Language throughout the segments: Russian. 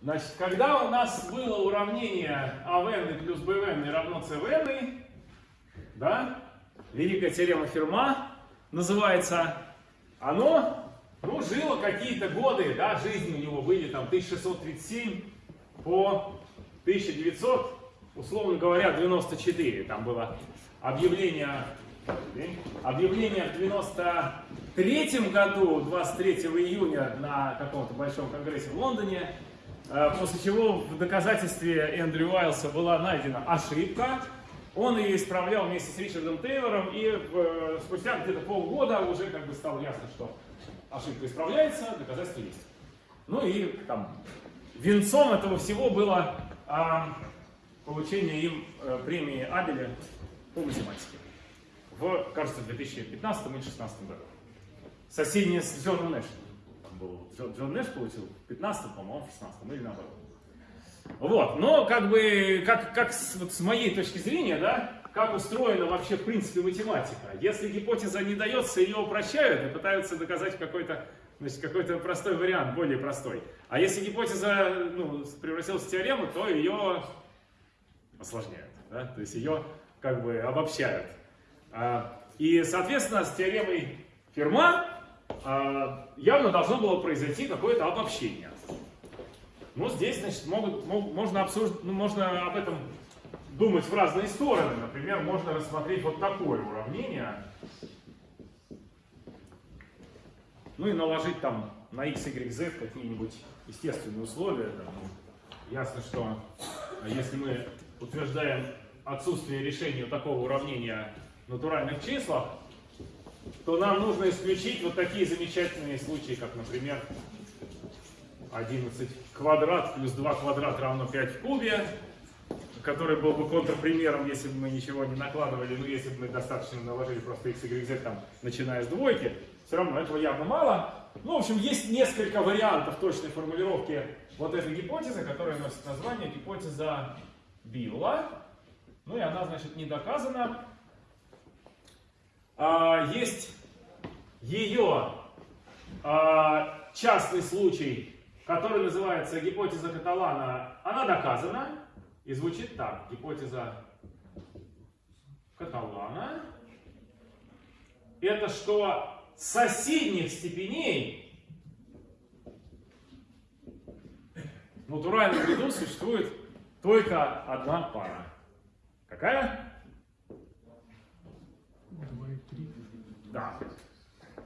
Значит, когда у нас было уравнение АВН плюс БВН равно ЦВН, да, великая теорема Ферма называется, оно, ну, жило какие-то годы, да, жизни у него были там 1637 по 1900, условно говоря, 94. Там было объявление, объявление в 93 году, 23 июня на каком-то большом конгрессе в Лондоне, после чего в доказательстве Эндрю Уайлса была найдена ошибка. Он ее исправлял вместе с Ричардом Тейлором, и в, спустя где-то полгода уже как бы стало ясно, что ошибка исправляется, доказательства есть. Ну и там венцом этого всего было а, получение им а, премии Абеля по математике в, кажется, 2015 или 2016 году. Соседнее с Джоном Нэшем был Джон, Джон Нэш получил в 15 по-моему, в 16 или наоборот. Вот, но как бы, как, как с, вот с моей точки зрения, да, как устроена вообще в принципе математика. Если гипотеза не дается, ее упрощают и пытаются доказать какой-то значит, какой-то простой вариант, более простой. А если гипотеза ну, превратилась в теорему, то ее осложняют, да? то есть ее как бы обобщают. А, и, соответственно, с теоремой Ферма явно должно было произойти какое-то обобщение. Ну, здесь, значит, могут, мог, можно, обсуждать, ну, можно об этом думать в разные стороны. Например, можно рассмотреть вот такое уравнение. Ну и наложить там на x, y, z какие-нибудь естественные условия. Там, ну, ясно, что если мы утверждаем отсутствие решения такого уравнения в натуральных числах, то нам нужно исключить вот такие замечательные случаи, как, например, 11 квадрат плюс 2 квадрат равно 5 в кубе, который был бы контрпримером, если бы мы ничего не накладывали, ну, если бы мы достаточно наложили просто x, y, z, там, начиная с двойки, все равно этого явно мало. Ну, в общем, есть несколько вариантов точной формулировки вот этой гипотезы, которая носит название гипотеза Билла. Ну, и она, значит, не доказана. А, есть ее а, частный случай, который называется гипотеза Каталана, она доказана и звучит так. Гипотеза Каталана это что соседних степеней в натуральном ряду существует только одна пара. Какая? Да.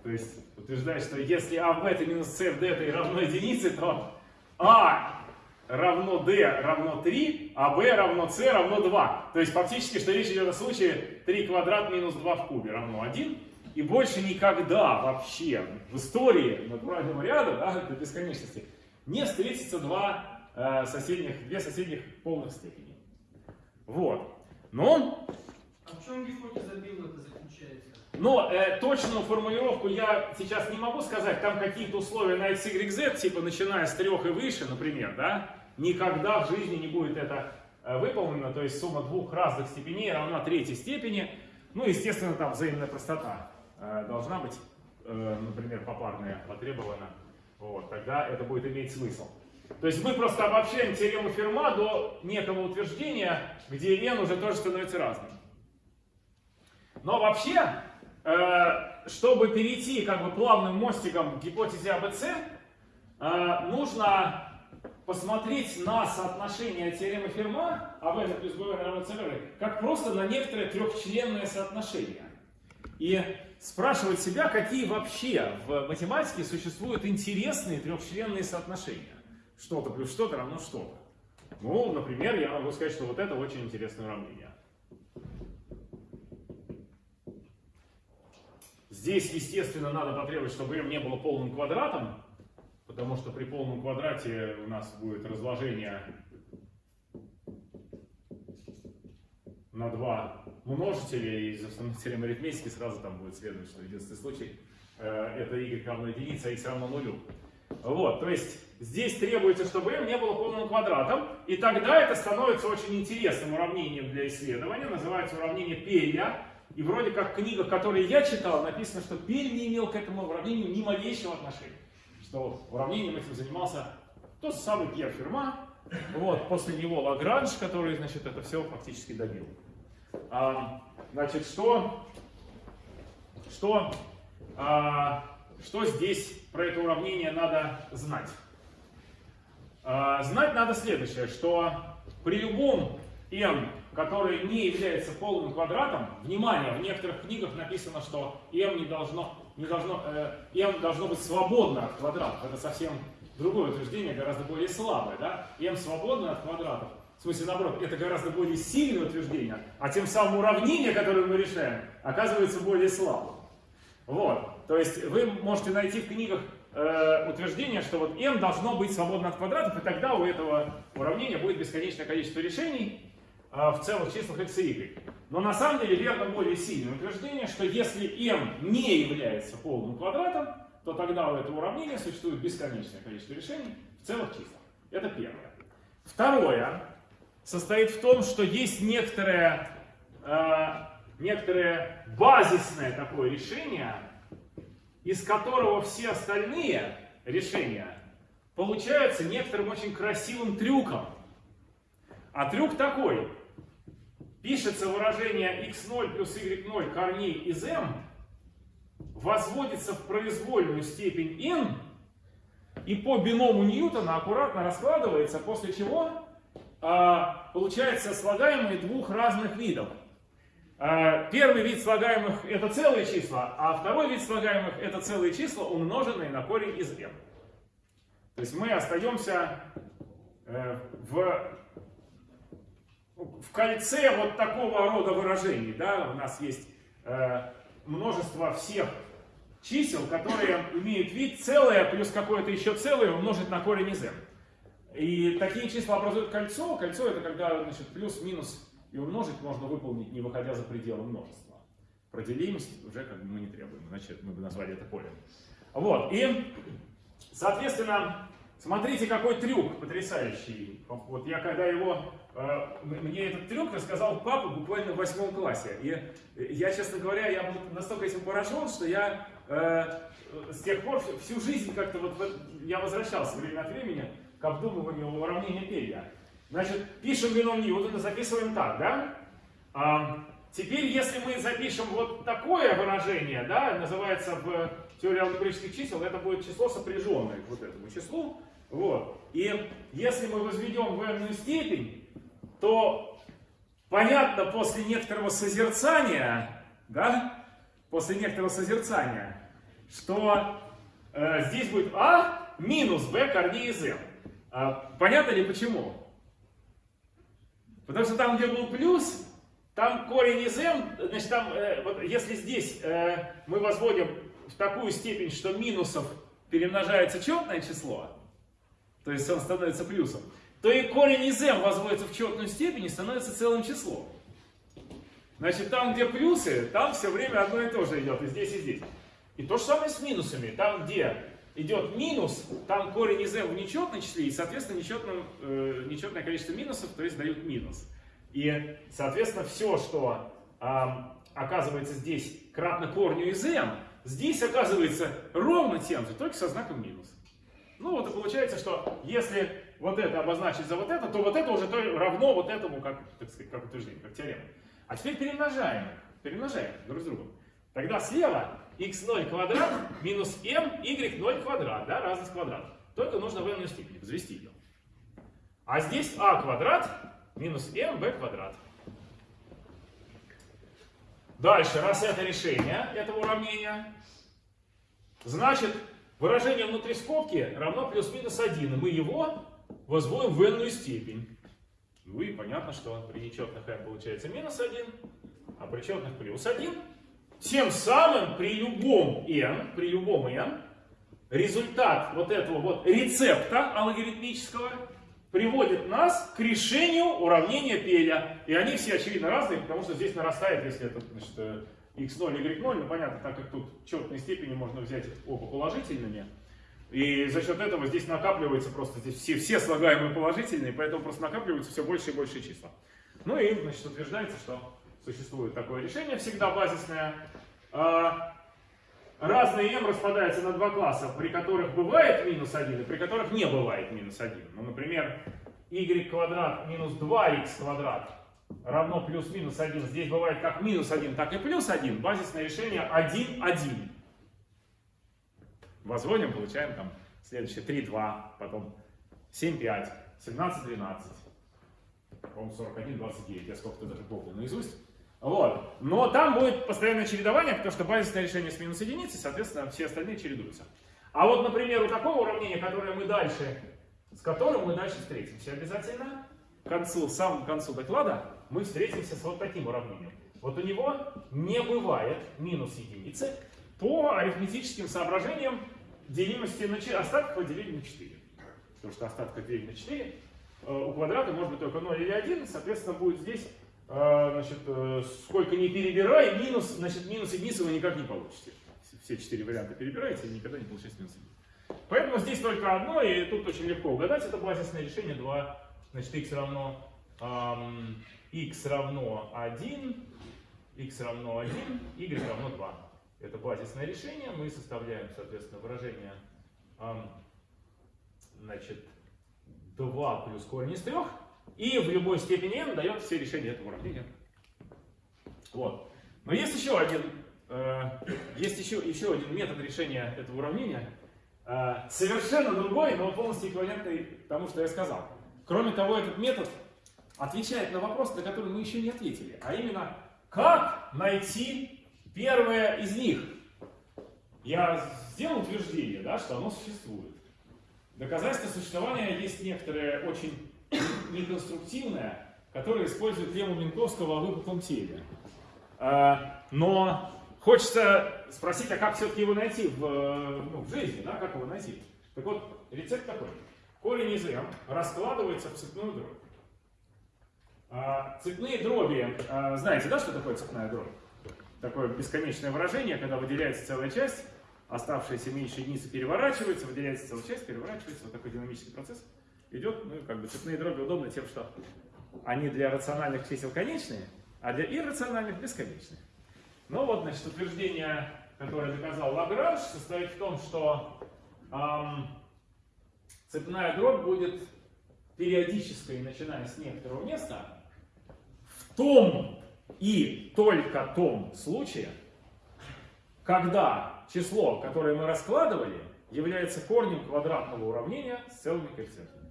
То есть утверждает, что если А в бета минус С в дета равно единице, то А равно D равно 3, а B равно C равно 2. То есть фактически, что речь идет о случае 3 квадрат минус 2 в кубе равно 1. И больше никогда вообще в истории натурального ряда, да, до бесконечности, не встретится два э, соседних, две соседних полных степени. Вот. Но... А в чем гипотеза Билла заключается? Но э, точную формулировку я сейчас не могу сказать. Там какие-то условия на x, y, z, типа начиная с трех и выше, например, да, никогда в жизни не будет это э, выполнено. То есть сумма двух разных степеней равна третьей степени. Ну, естественно, там взаимная простота э, должна быть, э, например, попарная потребована. Вот, тогда это будет иметь смысл. То есть мы просто обобщаем теорему Ферма до некого утверждения, где n уже тоже становится разным. Но вообще, чтобы перейти как бы плавным мостиком к гипотезе АБЦ, э, нужно посмотреть на соотношение теоремы Ферма АВ плюс БВ равно ЦВ как просто на некоторое трехчленное соотношение. И спрашивать себя, какие вообще в математике существуют интересные трехчленные соотношения. Что-то плюс что-то равно что-то. Ну, например, я могу сказать, что вот это очень интересное уравнение. Здесь, естественно, надо потребовать, чтобы m не было полным квадратом, потому что при полном квадрате у нас будет разложение на два множителя, и из теоремы арифметики сразу там будет следовать, что единственный случай э, это y равно единице, а x равно нулю. Вот, то есть здесь требуется, чтобы m не было полным квадратом, и тогда это становится очень интересным уравнением для исследования, называется уравнение Перья, и вроде как в книгах, которые я читал, написано, что Пель не имел к этому уравнению ни малейшего отношения. Что уравнением этим занимался Тот самый Пьер Ферма, вот, после него Лагранж, который, значит, это все фактически добил. А, значит, что, что, а, что здесь про это уравнение надо знать? А, знать надо следующее, что при любом m, который не является полным квадратом, внимание, в некоторых книгах написано, что m не должно, не должно, э, m должно быть свободно от квадратов. Это совсем другое утверждение, гораздо более слабое. Да? m свободно от квадратов. В смысле, наоборот, это гораздо более сильное утверждение, а тем самым уравнение, которое мы решаем, оказывается более слабым. Вот. То есть вы можете найти в книгах э, утверждение, что вот m должно быть свободно от квадратов, и тогда у этого уравнения будет бесконечное количество решений, в целых числах x и y. Но на самом деле верно более сильное утверждение, что если m не является полным квадратом, то тогда у этого уравнения существует бесконечное количество решений в целых числах. Это первое. Второе состоит в том, что есть некоторое, э, некоторое базисное такое решение, из которого все остальные решения получаются некоторым очень красивым трюком. А трюк такой пишется выражение x0 плюс y0 корней из m, возводится в произвольную степень n, и по биному Ньютона аккуратно раскладывается, после чего а, получается слагаемые двух разных видов. А, первый вид слагаемых это целые числа, а второй вид слагаемых это целые числа, умноженные на корень из m. То есть мы остаемся э, в в кольце вот такого рода выражений, да, у нас есть э, множество всех чисел, которые имеют вид целое плюс какое-то еще целое умножить на корень из m. И такие числа образуют кольцо. Кольцо это когда значит, плюс-минус и умножить можно выполнить, не выходя за пределы множества. Про делимость уже как бы мы не требуем, иначе мы бы назвали это полем. Вот, и, соответственно, смотрите, какой трюк потрясающий. Вот я когда его мне этот трюк рассказал папа буквально в восьмом классе. И я, честно говоря, я был настолько этим поражен, что я э, с тех пор всю жизнь как-то вот я возвращался время от времени к обдумыванию уравнения Пелья. Значит, пишем бином Ньютона, записываем так, да? А, теперь, если мы запишем вот такое выражение, да, называется в теории алгебраических чисел, это будет число сопряженное к вот этому числу. Вот. И если мы возведем в n степень, то понятно после некоторого созерцания, да, после некоторого созерцания, что э, здесь будет а минус b корней из m. А, понятно ли почему? Потому что там, где был плюс, там корень из m, значит, там, э, вот если здесь э, мы возводим в такую степень, что минусов перемножается четное число, то есть он становится плюсом, то и корень из m возводится в четную степень и становится целым числом. Значит, там, где плюсы, там все время одно и то же идет, и здесь, и здесь. И то же самое с минусами. Там, где идет минус, там корень из m в нечетном числе, и, соответственно, нечетное, э, нечетное количество минусов, то есть дают минус. И, соответственно, все, что э, оказывается здесь кратно корню из m, здесь оказывается ровно тем же, только со знаком минус. Ну вот и получается, что если вот это обозначить за вот это, то вот это уже равно вот этому, как, так сказать, как утверждение, как теорема. А теперь перемножаем перемножаем друг с другом. Тогда слева x0 квадрат минус m y0 квадрат, да, разность квадратов. Только нужно в n степени взвести ее. А здесь а квадрат минус m b квадрат. Дальше, раз это решение этого уравнения, значит выражение внутри скобки равно плюс-минус 1. И мы его возводим в n степень. Ну и понятно, что при нечетных n получается минус 1, а при четных плюс 1. Тем самым при любом n, при любом n, результат вот этого вот рецепта алгоритмического приводит нас к решению уравнения Пеля. И они все очевидно разные, потому что здесь нарастает, если это значит, x0, y0, ну понятно, так как тут четные степени можно взять оба положительными, и за счет этого здесь накапливается просто, здесь все, все слагаемые положительные, поэтому просто накапливаются все больше и больше числа. Ну и, значит, утверждается, что существует такое решение, всегда базисное. А, разные m распадаются на два класса, при которых бывает минус 1 и при которых не бывает минус 1. Ну, например, y квадрат минус 2x квадрат равно плюс-минус 1. Здесь бывает как минус 1, так и плюс 1. Базисное решение 1, 1. Возводим, получаем там следующее 3, 2, потом 7, 5, 17, 12. По-моему, 41, 29. Я сколько-то даже помню наизусть. Вот. Но там будет постоянное чередование, потому что базисное решение с минус единицы, соответственно, все остальные чередуются. А вот, например, у такого уравнения, которое мы дальше, с которым мы дальше встретимся обязательно, к концу, самому концу доклада, мы встретимся с вот таким уравнением. Вот у него не бывает минус единицы по арифметическим соображениям делимости на 4, остатка поделили на 4. Потому что остатка делить на 4 э, у квадрата может быть только 0 или 1, соответственно, будет здесь а, значит, э, сколько не перебирай, минус, значит, минус единицы вы никак не получите. Все четыре варианта перебираете и никогда не получаете минус единицы. Поэтому здесь только одно, и тут очень легко угадать. Это базисное решение 2. Значит, x равно, эм, x равно 1, x равно 1, y равно 2. Это базисное решение. Мы составляем, соответственно, выражение значит, 2 плюс корень из 3. И в любой степени n дает все решения этого уравнения. Вот. Но есть еще один, э, есть еще, еще один метод решения этого уравнения, э, совершенно другой, но полностью эквивалентный тому, что я сказал. Кроме того, этот метод отвечает на вопрос, на который мы еще не ответили, а именно, как найти первое из них. Я сделал утверждение, да, что оно существует. Доказательство существования есть некоторые очень неконструктивная, которая использует лему Минковского о выпуклом теле. А, но хочется спросить, а как все-таки его найти в, ну, в жизни, да, как его найти? Так вот, рецепт такой. Корень из m раскладывается в цепную дробь. А, цепные дроби, а, знаете, да, что такое цепная дробь? Такое бесконечное выражение, когда выделяется целая часть, оставшаяся меньше единицы переворачивается, выделяется целая часть, переворачивается, вот такой динамический процесс идет, ну, как бы цепные дроби удобны тем, что они для рациональных чисел конечные, а для иррациональных бесконечные. Ну вот, значит, утверждение, которое доказал Лагранж, состоит в том, что эм, цепная дробь будет периодической, начиная с некоторого места, в том и только том случае, когда число, которое мы раскладывали, является корнем квадратного уравнения с целыми коэффициентами.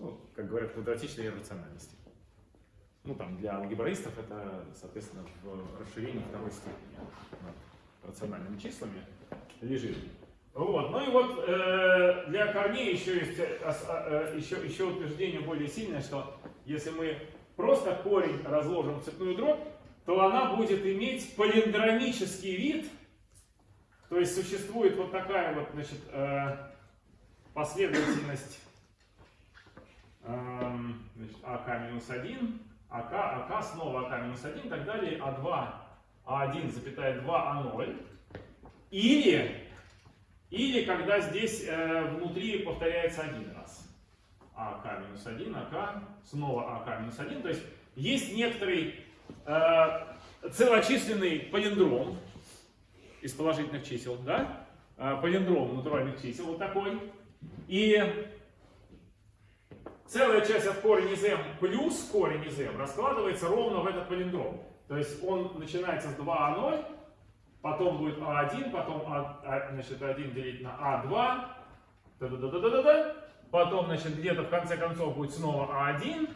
ну, как говорят, квадратичной иррациональности. Ну, там, для алгебраистов это, соответственно, в расширении второй степени над рациональными числами лежит. Вот. Ну и вот э, для корней еще есть э, э, еще, еще утверждение более сильное, что если мы просто корень разложим в цепную дробь, то она будет иметь палиндромический вид, то есть существует вот такая вот значит, э, последовательность Эм, значит, АК минус 1, АК, АК, снова АК минус 1 и так далее, А2, А1, запятая 2, А0. Или, или когда здесь э, внутри повторяется один раз. АК минус 1, АК, снова АК минус 1. То есть есть некоторый э, целочисленный палиндром из положительных чисел, да? Э, палиндром натуральных чисел вот такой. И целая часть от корень из m плюс корень из m раскладывается ровно в этот палиндром. То есть он начинается с 2а0, потом будет а1, потом а, а, значит, 1 делить на а2, да -да -да -да -да -да. Потом значит, где-то в конце концов будет снова а1,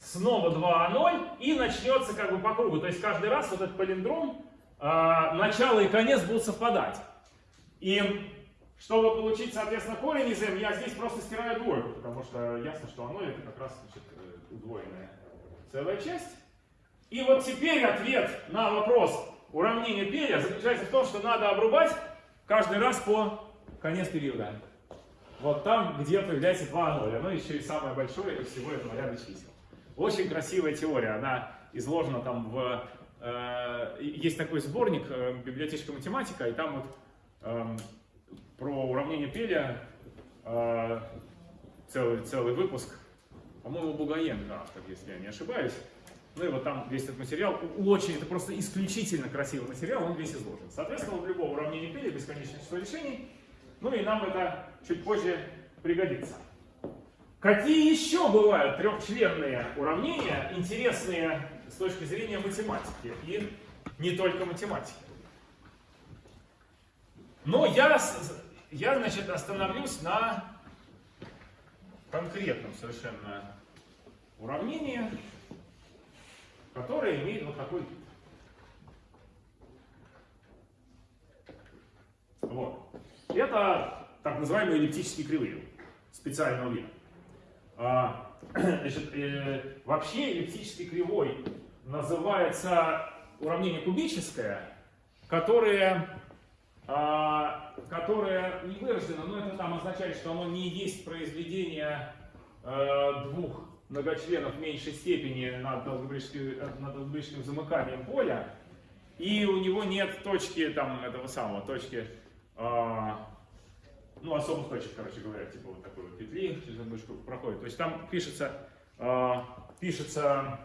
снова 2а0 и начнется как бы по кругу. То есть каждый раз вот этот палиндром, э, начало и конец будут совпадать. И чтобы получить, соответственно, корень из m, я здесь просто стираю двойку, потому что ясно, что оно это как раз значит, удвоенная целая часть. И вот теперь ответ на вопрос уравнения Пеля заключается в том, что надо обрубать каждый раз по конец периода. Вот там, где появляется 2 0. Оно еще и самое большое из всего этого ряда чисел. Очень красивая теория. Она изложена там в... Э, есть такой сборник э, «Библиотечка математика», и там вот э, про уравнение Пеля э, целый, целый выпуск. По-моему, Бугаенко автор, если я не ошибаюсь. Ну и вот там весь этот материал, очень, это просто исключительно красивый материал, он весь изложен. Соответственно, в любом уравнении P бесконечное число решений, ну и нам это чуть позже пригодится. Какие еще бывают трехчленные уравнения, интересные с точки зрения математики и не только математики? Но я, я значит, остановлюсь на конкретном совершенно уравнении, которое имеет вот такой вид. Вот. Это так называемые эллиптические кривые специального вида. А, значит, э, вообще эллиптической кривой называется уравнение кубическое, которое, а, которое не вырождено, но это там означает, что оно не есть произведение а, двух многочленов меньшей степени над алгебраическим, замыканием поля, и у него нет точки там этого самого, точки а, ну, особых точек, короче говоря, типа вот такой вот петли через одну штуку проходит. То есть там пишется, э, пишется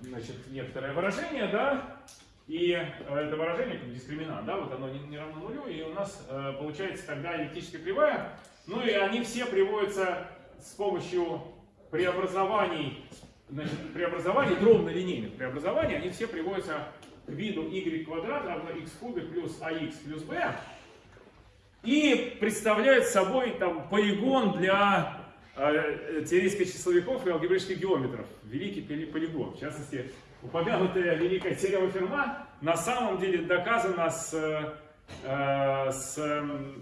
значит, некоторое выражение, да, и э, это выражение как дискриминант, да, вот оно не, не равно нулю, и у нас э, получается тогда эллиптическая кривая, ну и они все приводятся с помощью преобразований, значит, преобразований, дробно-линейных преобразований, они все приводятся к виду y квадрат равно x в кубе плюс ax плюс b, и представляют собой там, полигон для э, теоретических числовиков и алгебраических геометров. Великий полигон. В частности, упомянутая великая теорема Ферма на самом деле доказана с, э, с,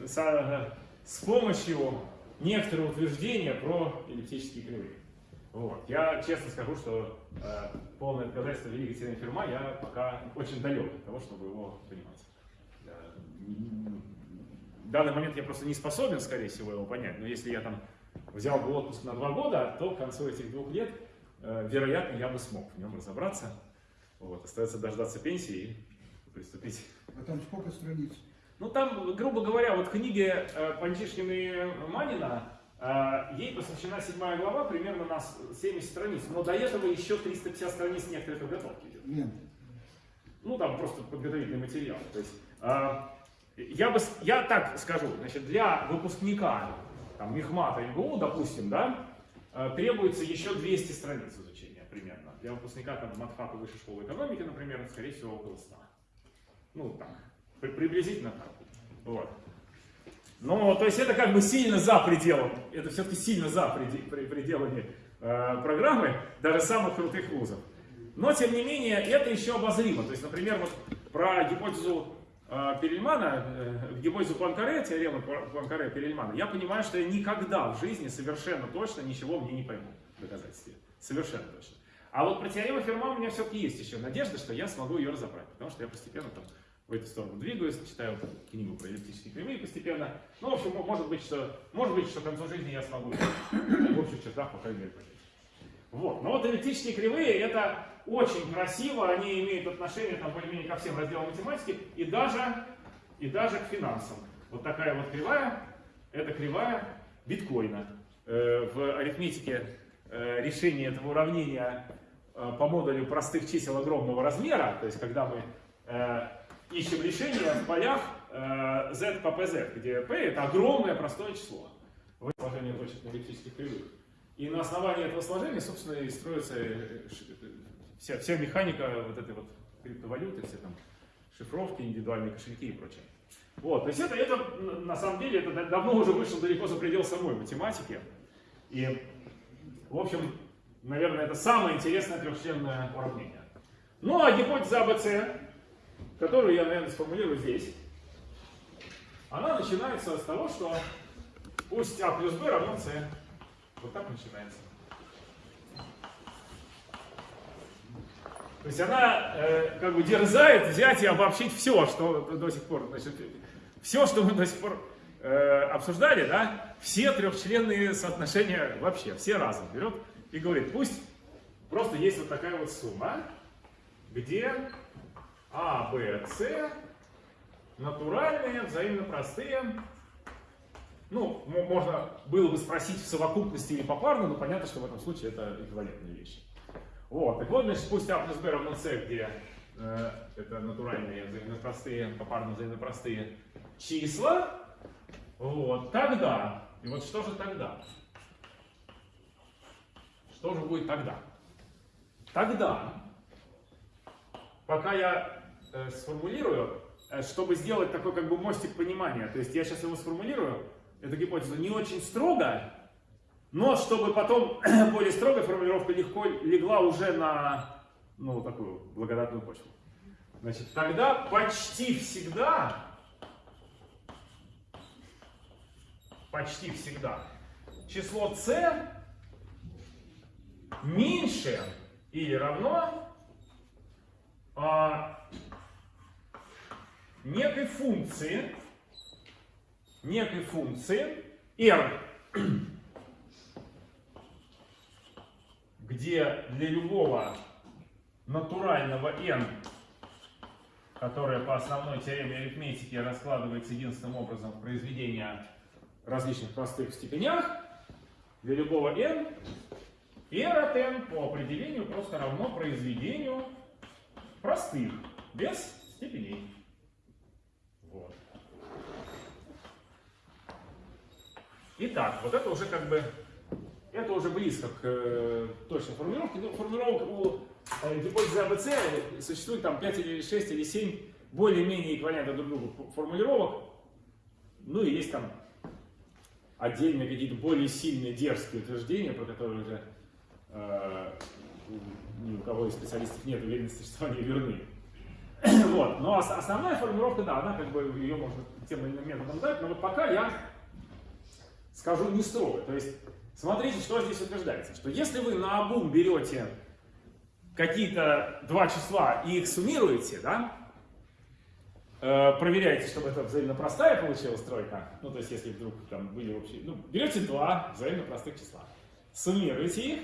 с, с помощью некоторого утверждения про эллиптические кривые. Вот. Я честно скажу, что э, полное доказательство великой теоремы Ферма я пока очень далек от того, чтобы его понимать в данный момент я просто не способен, скорее всего, его понять. Но если я там взял бы отпуск на два года, то к концу этих двух лет, э, вероятно, я бы смог в нем разобраться. Вот, остается дождаться пенсии и приступить. А там сколько страниц? Ну там, грубо говоря, вот в книге э, Панчишкина и Манина э, ей посвящена седьмая глава, примерно на 70 страниц. Но до этого еще 350 страниц некоторой подготовки идет. Нет. Ну там просто подготовительный материал. То есть, э, я, бы, я так скажу, значит, для выпускника там, Мехмата МГУ, допустим, да, э, требуется еще 200 страниц изучения примерно. Для выпускника там, матфака высшей школы экономики, например, скорее всего, около 100. Ну, так, приблизительно так. Вот. Но, то есть это как бы сильно за пределом, это все-таки сильно за пределами э, программы даже самых крутых вузов. Но, тем не менее, это еще обозримо. То есть, например, вот про гипотезу Перельмана, э, гипотезу Пуанкаре, теорему Пуанкаре Перельмана, я понимаю, что я никогда в жизни совершенно точно ничего мне не пойму в доказательстве. Совершенно точно. А вот про теорему Ферма у меня все-таки есть еще надежда, что я смогу ее разобрать, потому что я постепенно там в эту сторону двигаюсь, читаю книгу про эллиптические кривые постепенно. Ну, в общем, может быть, что, может быть, что к концу жизни я смогу в общих чертах, по крайней мере, понять. Вот. Но вот эллиптические кривые это очень красиво, они имеют отношение там более-менее ко всем разделам математики и даже, и даже к финансам. Вот такая вот кривая, это кривая биткоина. Э, в арифметике э, решение этого уравнения э, по модулю простых чисел огромного размера, то есть когда мы ищем решение в полях z по pz, где p это огромное простое число. Сложение точек на эллиптических кривых. И на основании этого сложения, собственно, и строится вся, вся механика вот этой вот криптовалюты, все там шифровки, индивидуальные кошельки и прочее. Вот, то есть это, это на самом деле, это давно уже вышло далеко за предел самой математики. И, в общем, наверное, это самое интересное трехчленное уравнение. Ну, а гипотеза АБЦ, которую я, наверное, сформулирую здесь, она начинается с того, что пусть А плюс Б равно С. Вот так начинается. То есть она э, как бы дерзает взять и обобщить все, что до сих пор, значит, все, что мы до сих пор э, обсуждали, да, все трехчленные соотношения вообще, все разом берет и говорит, пусть просто есть вот такая вот сумма, где А, Б, С натуральные, взаимно простые ну, можно было бы спросить в совокупности или попарно, но понятно, что в этом случае это эквивалентные вещи. Вот, так вот, значит, пусть А плюс Б равно С, где э, это натуральные взаимопростые, попарно взаимопростые числа, вот, тогда, и вот что же тогда? Что же будет тогда? Тогда, пока я э, сформулирую, э, чтобы сделать такой как бы мостик понимания, то есть я сейчас его сформулирую, эту гипотезу не очень строго, но чтобы потом более строгая формулировка легко легла уже на ну, такую благодатную почву. Значит, тогда почти всегда, почти всегда число c меньше или равно а, некой функции, некой функции r, где для любого натурального n, которое по основной теореме арифметики раскладывается единственным образом в произведение различных простых степенях, для любого n, r от n по определению просто равно произведению простых, без степеней. Вот. Итак, вот это уже как бы, это уже близко к э, точной формулировке. Ну, формулировок у э, гипотезы АБЦ существует там 5 или 6 или 7 более-менее эквивалентных друг другу формулировок. Ну и есть там отдельные какие-то более сильные дерзкие утверждения, про которые уже э, ни у кого из специалистов нет уверенности, что они верны. вот. Но основная формулировка, да, она как бы ее можно тем или иным методом дать, но вот пока я скажу не строго. То есть, смотрите, что здесь утверждается. Что если вы на обум берете какие-то два числа и их суммируете, да, э, проверяете, чтобы это взаимно простая получилась тройка, ну, то есть, если вдруг там были общие, ну, берете два взаимно простых числа, суммируете их,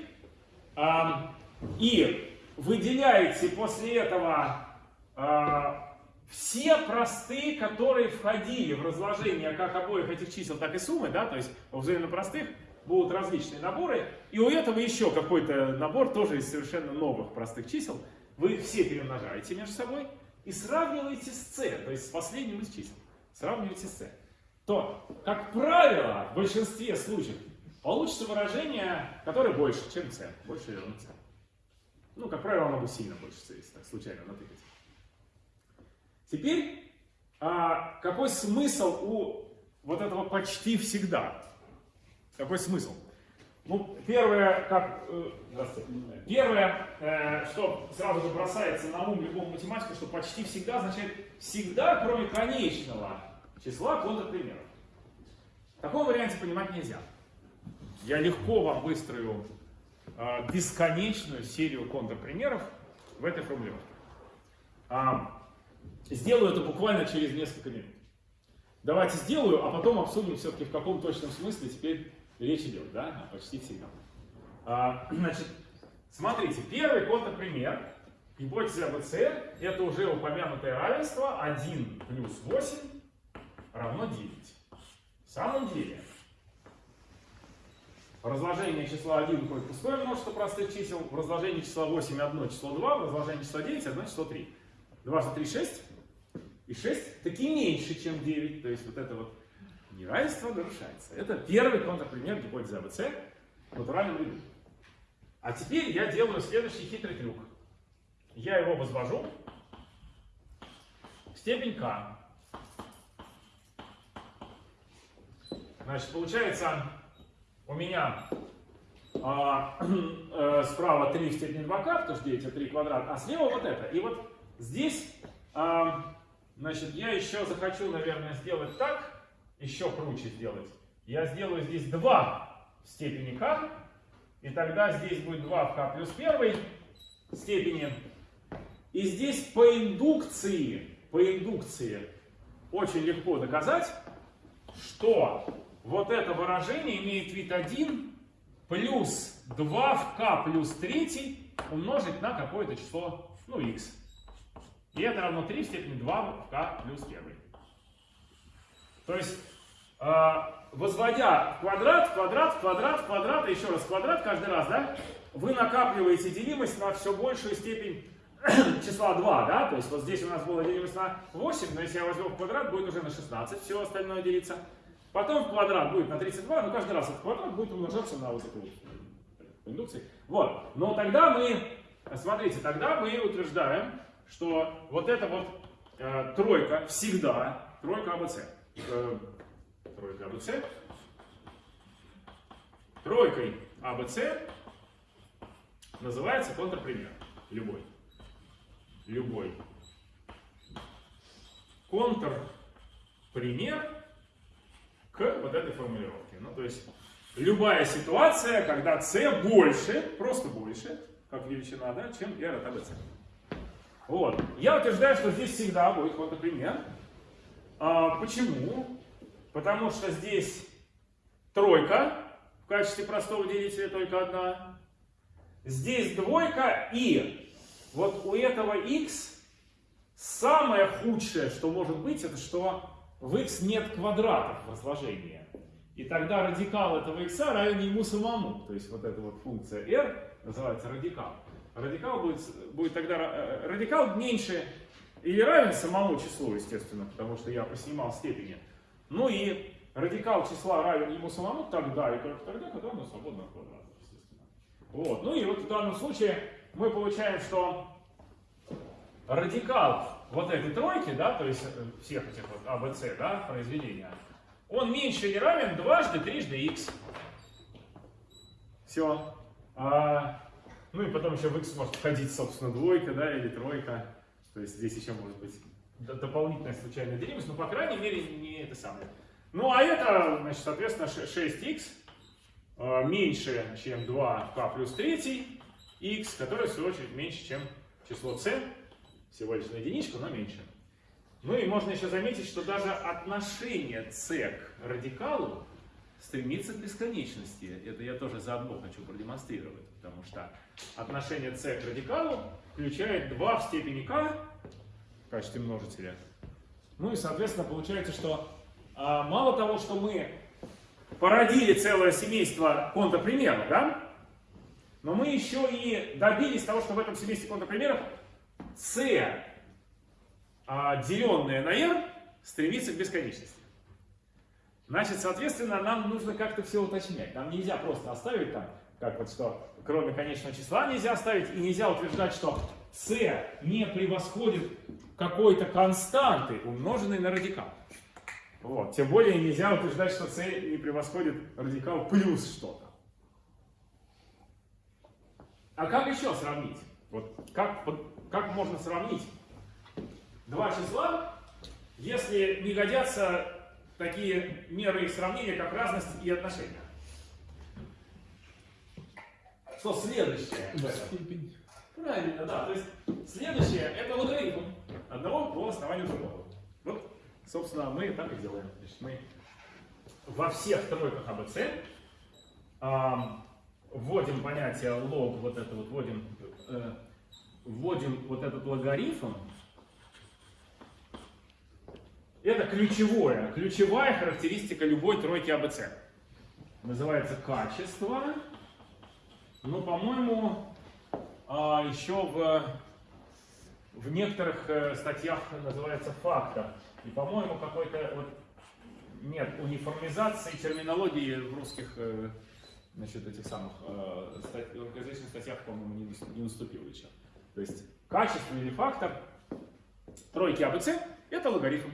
э, и выделяете после этого э, все простые, которые входили в разложение как обоих этих чисел, так и суммы, да, то есть взаимно простых будут различные наборы, и у этого еще какой-то набор тоже из совершенно новых простых чисел. Вы их все перемножаете между собой и сравниваете с c, то есть с последним из чисел. Сравниваете с c. То, как правило, в большинстве случаев получится выражение, которое больше, чем c, больше или равно c. Ну, как правило, оно будет сильно больше c, если так случайно натыкать. Теперь, а, какой смысл у вот этого почти всегда? Какой смысл? Ну, первое, как, э, первое, э, что сразу же бросается на ум любому математику, что почти всегда означает всегда, кроме конечного числа контрпримеров. В таком варианте понимать нельзя. Я легко вам выстрою э, бесконечную серию контрпримеров в этой формулировке. А, Сделаю это буквально через несколько минут. Давайте сделаю, а потом обсудим все-таки в каком точном смысле теперь речь идет, да, почти всегда. А, значит, смотрите, первый контрпример гипотезы АБЦ это уже упомянутое равенство 1 плюс 8 равно 9. В самом деле, разложение числа 1 будет пустое множество простых чисел, в разложении числа 8 одно число 2, в разложении числа 9 одно число 3. 2 за 3 6, и 6 таки меньше, чем 9. То есть вот это вот неравенство нарушается. Это первый контрпример гипотезы АБЦ в натуральном ряду. А теперь я делаю следующий хитрый трюк. Я его возвожу в степень k. Значит, получается у меня а, э, справа 3 в степени 2k, потому что 9 это 3 квадрат, а слева вот это. И вот здесь а, Значит, я еще захочу, наверное, сделать так, еще круче сделать. Я сделаю здесь 2 в степени k, и тогда здесь будет 2 в k плюс 1 степени. И здесь по индукции, по индукции очень легко доказать, что вот это выражение имеет вид 1 плюс 2 в k плюс 3 умножить на какое-то число, ну, x. И это равно 3 в степени 2 в k плюс 1. То есть, возводя в квадрат, квадрат, квадрат, квадрат, еще раз квадрат каждый раз, да, вы накапливаете делимость на все большую степень числа 2, да, то есть вот здесь у нас была делимость на 8, но если я возьму в квадрат, будет уже на 16, все остальное делится. Потом в квадрат будет на 32, но каждый раз этот квадрат будет умножаться на вот эту вот индукции. Вот, но тогда мы, смотрите, тогда мы утверждаем, что вот эта вот э, тройка всегда, тройка АБЦ, тройка АБЦ, тройкой АБЦ называется контрпример, любой любой контрпример к вот этой формулировке. Ну, то есть любая ситуация, когда c больше, просто больше, как величина, да, чем r от ABC. Вот. Я утверждаю, что здесь всегда будет контрпример. А, почему? Потому что здесь тройка в качестве простого делителя только одна. Здесь двойка и вот у этого x самое худшее, что может быть, это что в x нет квадратов разложения. И тогда радикал этого x равен ему самому. То есть вот эта вот функция r называется радикал. Радикал будет, будет тогда э, радикал меньше или равен самому числу, естественно, потому что я поснимал степени. Ну и радикал числа равен ему самому тогда и только тогда, когда оно свободно от естественно. Вот. Ну и вот в данном случае мы получаем, что радикал вот этой тройки, да, то есть э, всех этих вот А, Б, С, да, произведения, он меньше или равен дважды трижды x. Все. А, ну и потом еще в x может входить, собственно, двойка, да, или тройка. То есть здесь еще может быть дополнительная случайная делимость, но, по крайней мере, не это самое. Ну, а это, значит, соответственно, 6x а, меньше, чем 2k плюс 3 x, которое, в свою очередь, меньше, чем число c, всего лишь на единичку, но меньше. Ну и можно еще заметить, что даже отношение c к радикалу стремится к бесконечности. Это я тоже заодно хочу продемонстрировать, потому что отношение c к радикалу включает 2 в степени k качестве множителя. Ну и, соответственно, получается, что а, мало того, что мы породили целое семейство контрпримеров, да, но мы еще и добились того, что в этом семействе контрпримеров c, а, деленное на r, стремится к бесконечности. Значит, соответственно, нам нужно как-то все уточнять. Нам нельзя просто оставить там, как вот что, кроме конечного числа нельзя оставить, и нельзя утверждать, что c не превосходит какой-то константы, умноженной на радикал. Вот. Тем более нельзя утверждать, что c не превосходит радикал плюс что-то. А как еще сравнить? Вот как, как можно сравнить два числа, если не годятся такие меры их сравнения, как разность и отношения? Что следующее? Степень. Правильно, да. То есть следующее это логарифм одного по основанию другого. Вот, собственно, мы так и делаем. Значит, мы во всех тройках АБЦ вводим понятие лог, вот это вот вводим, э, вводим вот этот логарифм, это ключевое, ключевая характеристика любой тройки АБЦ. Называется качество. Но, по-моему, а, еще в, в некоторых э, статьях называется фактор. И, по-моему, какой-то вот нет униформизации терминологии в русских э, значит, этих самых э, стать, статьях, по-моему, не, не наступил еще. То есть качественный фактор тройки АБЦ – это логарифм.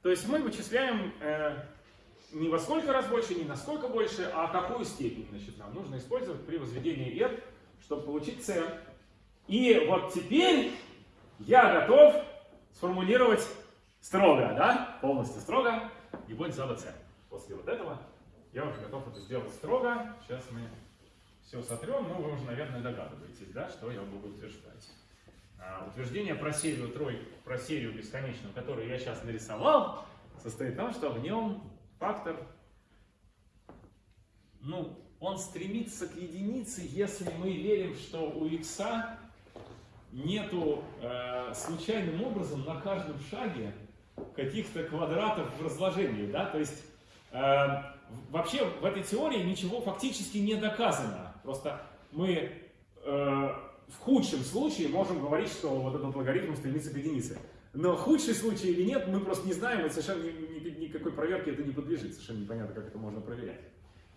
То есть мы вычисляем э, не во сколько раз больше, не на сколько больше, а какую степень значит, нам нужно использовать при возведении R, чтобы получить C. И вот теперь я готов сформулировать строго, да, полностью строго, и за АБЦ. После вот этого я уже готов это сделать строго. Сейчас мы все сотрем, но вы уже, наверное, догадываетесь, да, что я буду утверждать. А, утверждение про серию тройку, про серию бесконечную, которую я сейчас нарисовал, состоит в том, что в нем фактор, ну, он стремится к единице, если мы верим, что у x нету э, случайным образом на каждом шаге каких-то квадратов в разложении, да, то есть э, вообще в этой теории ничего фактически не доказано. Просто мы э, в худшем случае можем говорить, что вот этот логарифм стремится к единице. Но худший случай или нет, мы просто не знаем, и совершенно ни- ни- никакой проверке это не подлежит. Совершенно непонятно, как это можно проверять.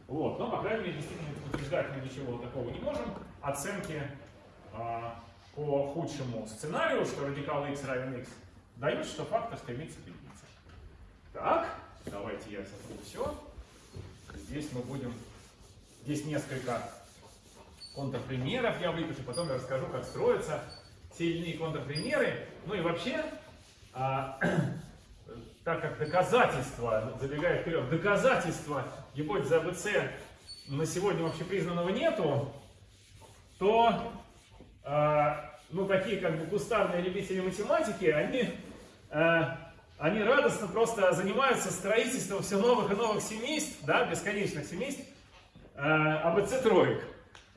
Вот. Но, по крайней мере, действительно утверждать мы ничего такого не можем. Оценки а, по худшему сценарию, что радикал x равен x, дают, что фактор стремится к единице. Так, давайте я сотру все. Здесь мы будем... Здесь несколько контрпримеров я выпишу, потом я расскажу, как строятся иные контрпримеры. Ну и вообще, а, так как доказательства, забегая вперед, доказательства гипотезы АБЦ на сегодня общепризнанного нету, то а, ну, такие как бы кустарные любители математики, они, а, они радостно просто занимаются строительством все новых и новых семейств, да, бесконечных семейств, АБЦ троек.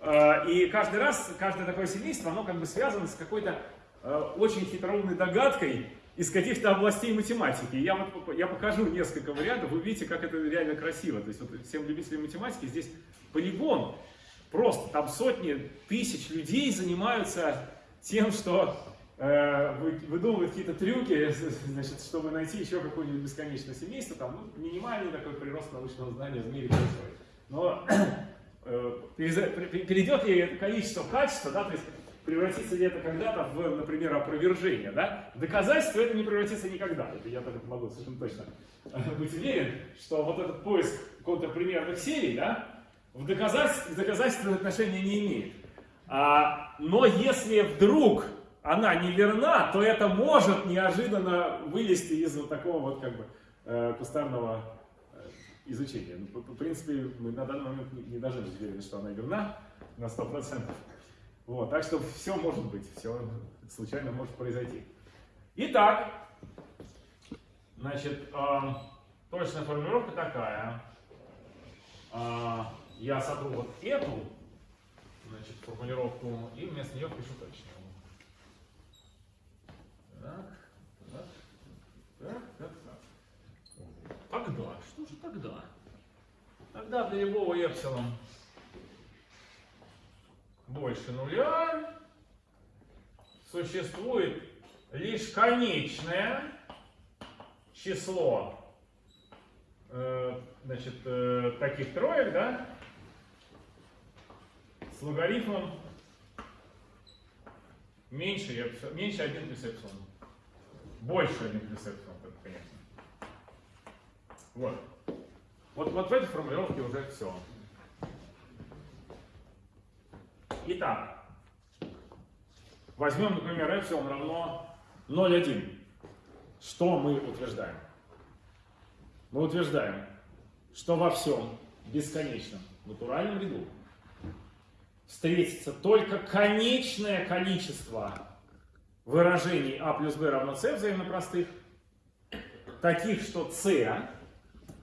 А, И каждый раз, каждое такое семейство, оно как бы связано с какой-то а, очень хитроумной догадкой из каких-то областей математики. Я, вот, я покажу несколько вариантов, вы увидите, как это реально красиво. То есть вот всем любителям математики здесь полигон. Просто там сотни тысяч людей занимаются тем, что э, вы- выдумывают какие-то трюки, значит, чтобы найти еще какое-нибудь бесконечное семейство. Там ну, минимальный такой прирост научного знания в мире. Но э, перейдет ли это количество в качество, да, то есть превратится ли это когда-то в, например, опровержение, да? Доказательство это не превратится никогда, это я так могу совершенно точно быть уверен, что вот этот поиск контрпримерных серий, да, в доказательство, к доказательству отношения не имеет. А, но если вдруг она не верна, то это может неожиданно вылезти из вот такого вот как бы э, кустарного э, изучения. Ну, В принципе, мы на данный момент не- не должны быть уверены, что она верна на 100%. Вот, так что все может быть, все случайно может произойти. Итак, значит, эм, точная формулировка такая. А, я сотру вот эту значит, формулировку и вместо нее пишу точную. Так, так, так, так, так. Тогда, что же тогда? Тогда для любого эпсилон больше нуля существует лишь конечное число э, значит, э, таких троек, да, с логарифмом меньше, меньше 1 плюс эпсилон. Больше 1 плюс эпсилон, конечно. Вот. Вот, вот в этой формулировке уже все. Итак, возьмем, например, эпсилон равно 0,1. Что мы утверждаем? Мы утверждаем, что во всем бесконечном натуральном ряду встретится только конечное количество выражений а плюс b равно c взаимно простых, таких, что c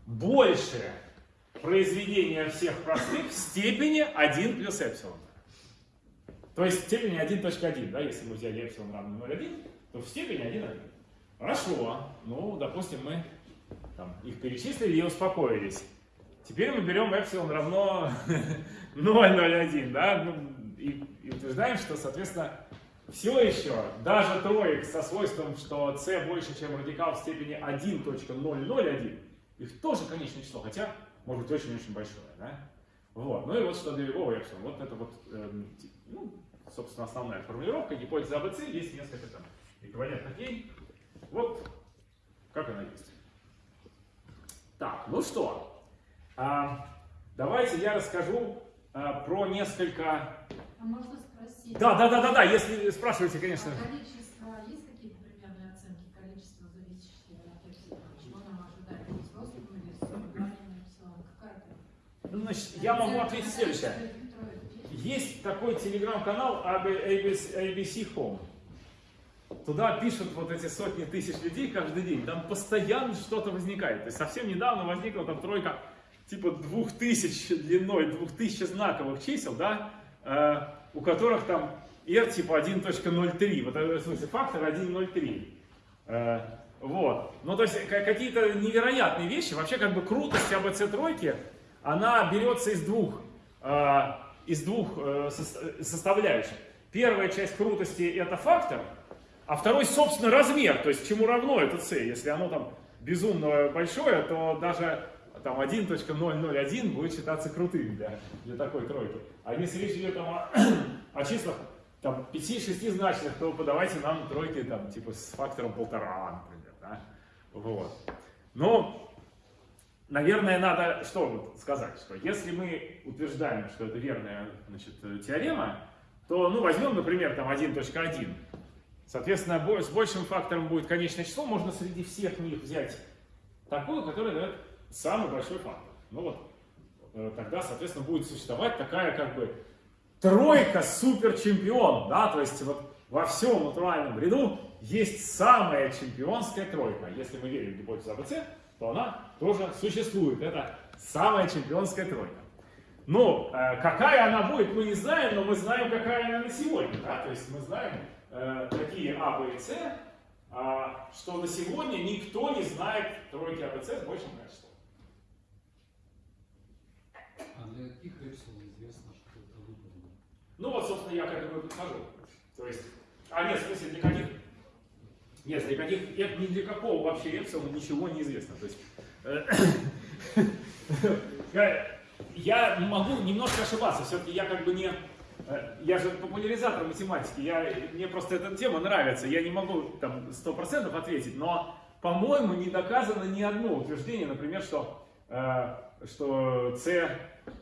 больше произведения всех простых в степени 1 плюс эпсилон. То есть в степени 1.1, да, если мы взяли эпсилон равно 0,1, то в степени 1,1. Хорошо, ну, допустим, мы там, их перечислили и успокоились. Теперь мы берем эпсилон равно 0,01, да, ну, и, и утверждаем, что, соответственно, все еще, даже троек со свойством, что c больше, чем радикал в степени 1.001, их тоже конечное число, хотя может быть очень-очень большое, да? Вот. Ну и вот что для любого эпсилон. Вот это вот, ти- ну, собственно, основная формулировка. Гипотеза АБЦ есть несколько там эквивалентных ей. Вот как она есть. Так, ну что, а, давайте я расскажу а, про несколько... А можно спросить? Да, да, да, да, да, если спрашиваете, конечно. А количество, есть какие-то примерные оценки количества зависящего? Чего нам ожидать? Или с? Какая-то? Ну, Значит, я могу ответить следующее. Есть такой телеграм-канал ABC, ABC Home. Туда пишут вот эти сотни тысяч людей каждый день. Там постоянно что-то возникает. То есть совсем недавно возникла там тройка типа двух тысяч длиной, двух тысяч знаковых чисел, да, э, у которых там R типа 1.03. Вот в смысле фактор 1.03. Э, Вот. Ну, то есть ка- какие-то невероятные вещи. Вообще, как бы крутость АБЦ тройки, она берется из двух, э, из двух э, сос- составляющих. Первая часть крутости это фактор, а второй, собственно, размер, то есть чему равно это c. Если оно там безумно большое, то даже там 1.001 будет считаться крутым для, для такой тройки. А если речь идет там, о, о числах там, 5-6 значных, то подавайте нам тройки там, типа с фактором полтора, например. Да? Вот. Но, наверное, надо что вот сказать, что если мы утверждаем, что это верная значит, теорема, то ну, возьмем, например, там 1.1. Соответственно, с большим фактором будет конечное число. Можно среди всех них взять такую, которая дает самый большой фактор. Ну вот, э, тогда, соответственно, будет существовать такая как бы тройка суперчемпион, да, то есть вот во всем натуральном ряду есть самая чемпионская тройка. Если мы верим в гипотезу АБЦ, то она тоже существует. Это самая чемпионская тройка. Ну, э, какая она будет, мы не знаем, но мы знаем, какая она на сегодня. Да? То есть мы знаем э, такие А, Б и С, а, что на сегодня никто не знает тройки АБЦ с большим качеством. А для каких эпсилон известно, что это выполнено? Ну вот, собственно, я к этому и подхожу. То есть, а нет, в смысле, для каких? Нет, для каких, ни для какого вообще эпсилона ничего не известно. То есть, э, я- я могу немножко ошибаться, все-таки я как бы не, э, я же популяризатор математики, я, мне просто эта тема нравится, я не могу там 100% ответить, но, по-моему, не доказано ни одно утверждение, например, что, э, что c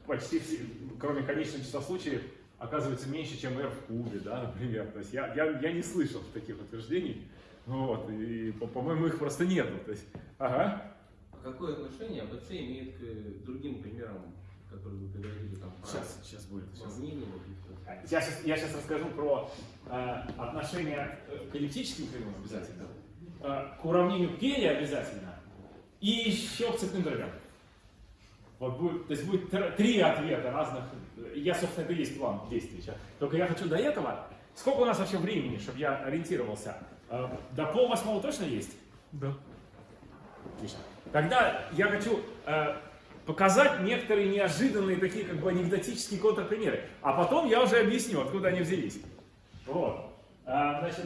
почти все, кроме конечного числа случаев, оказывается меньше, чем r в кубе, да, например. То есть я, я, я не слышал таких утверждений, вот, и, по- по-моему, их просто нету. То есть, ага. А какое отношение АБЦ имеет к другим примерам, которые вы приводили там? про Сейчас, сейчас будет. сейчас. уравнение каких-то? Я сейчас, я сейчас расскажу про э, отношение э, к эллиптическим кривым обязательно, э, к уравнению Келли обязательно, и еще к цепным дробям. Вот будет, то есть будет тр- три ответа разных. Я, собственно, это и есть план действий сейчас. Только я хочу до этого. Сколько у нас вообще времени, чтобы я ориентировался? Э, До пол восьмого точно есть? Да. Отлично. Тогда я хочу э, показать некоторые неожиданные такие как бы анекдотические контрпримеры. А потом я уже объясню, откуда они взялись. Вот. А, значит,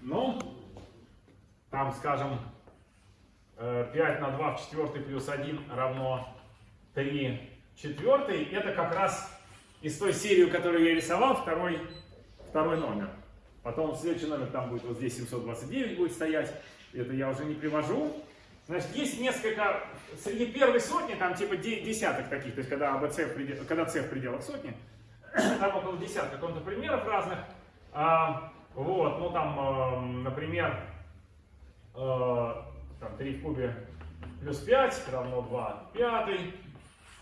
ну, там, скажем, э, 5 на 2 в четвертый плюс 1 равно 3 четвертый. Это как раз из той серии, которую я рисовал, второй, второй номер. Потом следующий номер там будет вот здесь 729 будет стоять. Это я уже не привожу. Значит, есть несколько, среди первой сотни, там типа де- десяток таких, то есть когда АБЦ в пределах, когда С в пределах сотни, там около десятка контрпримеров разных. А, вот, ну там, эм, например, э, там 3 в кубе плюс 5 равно 2 пятый.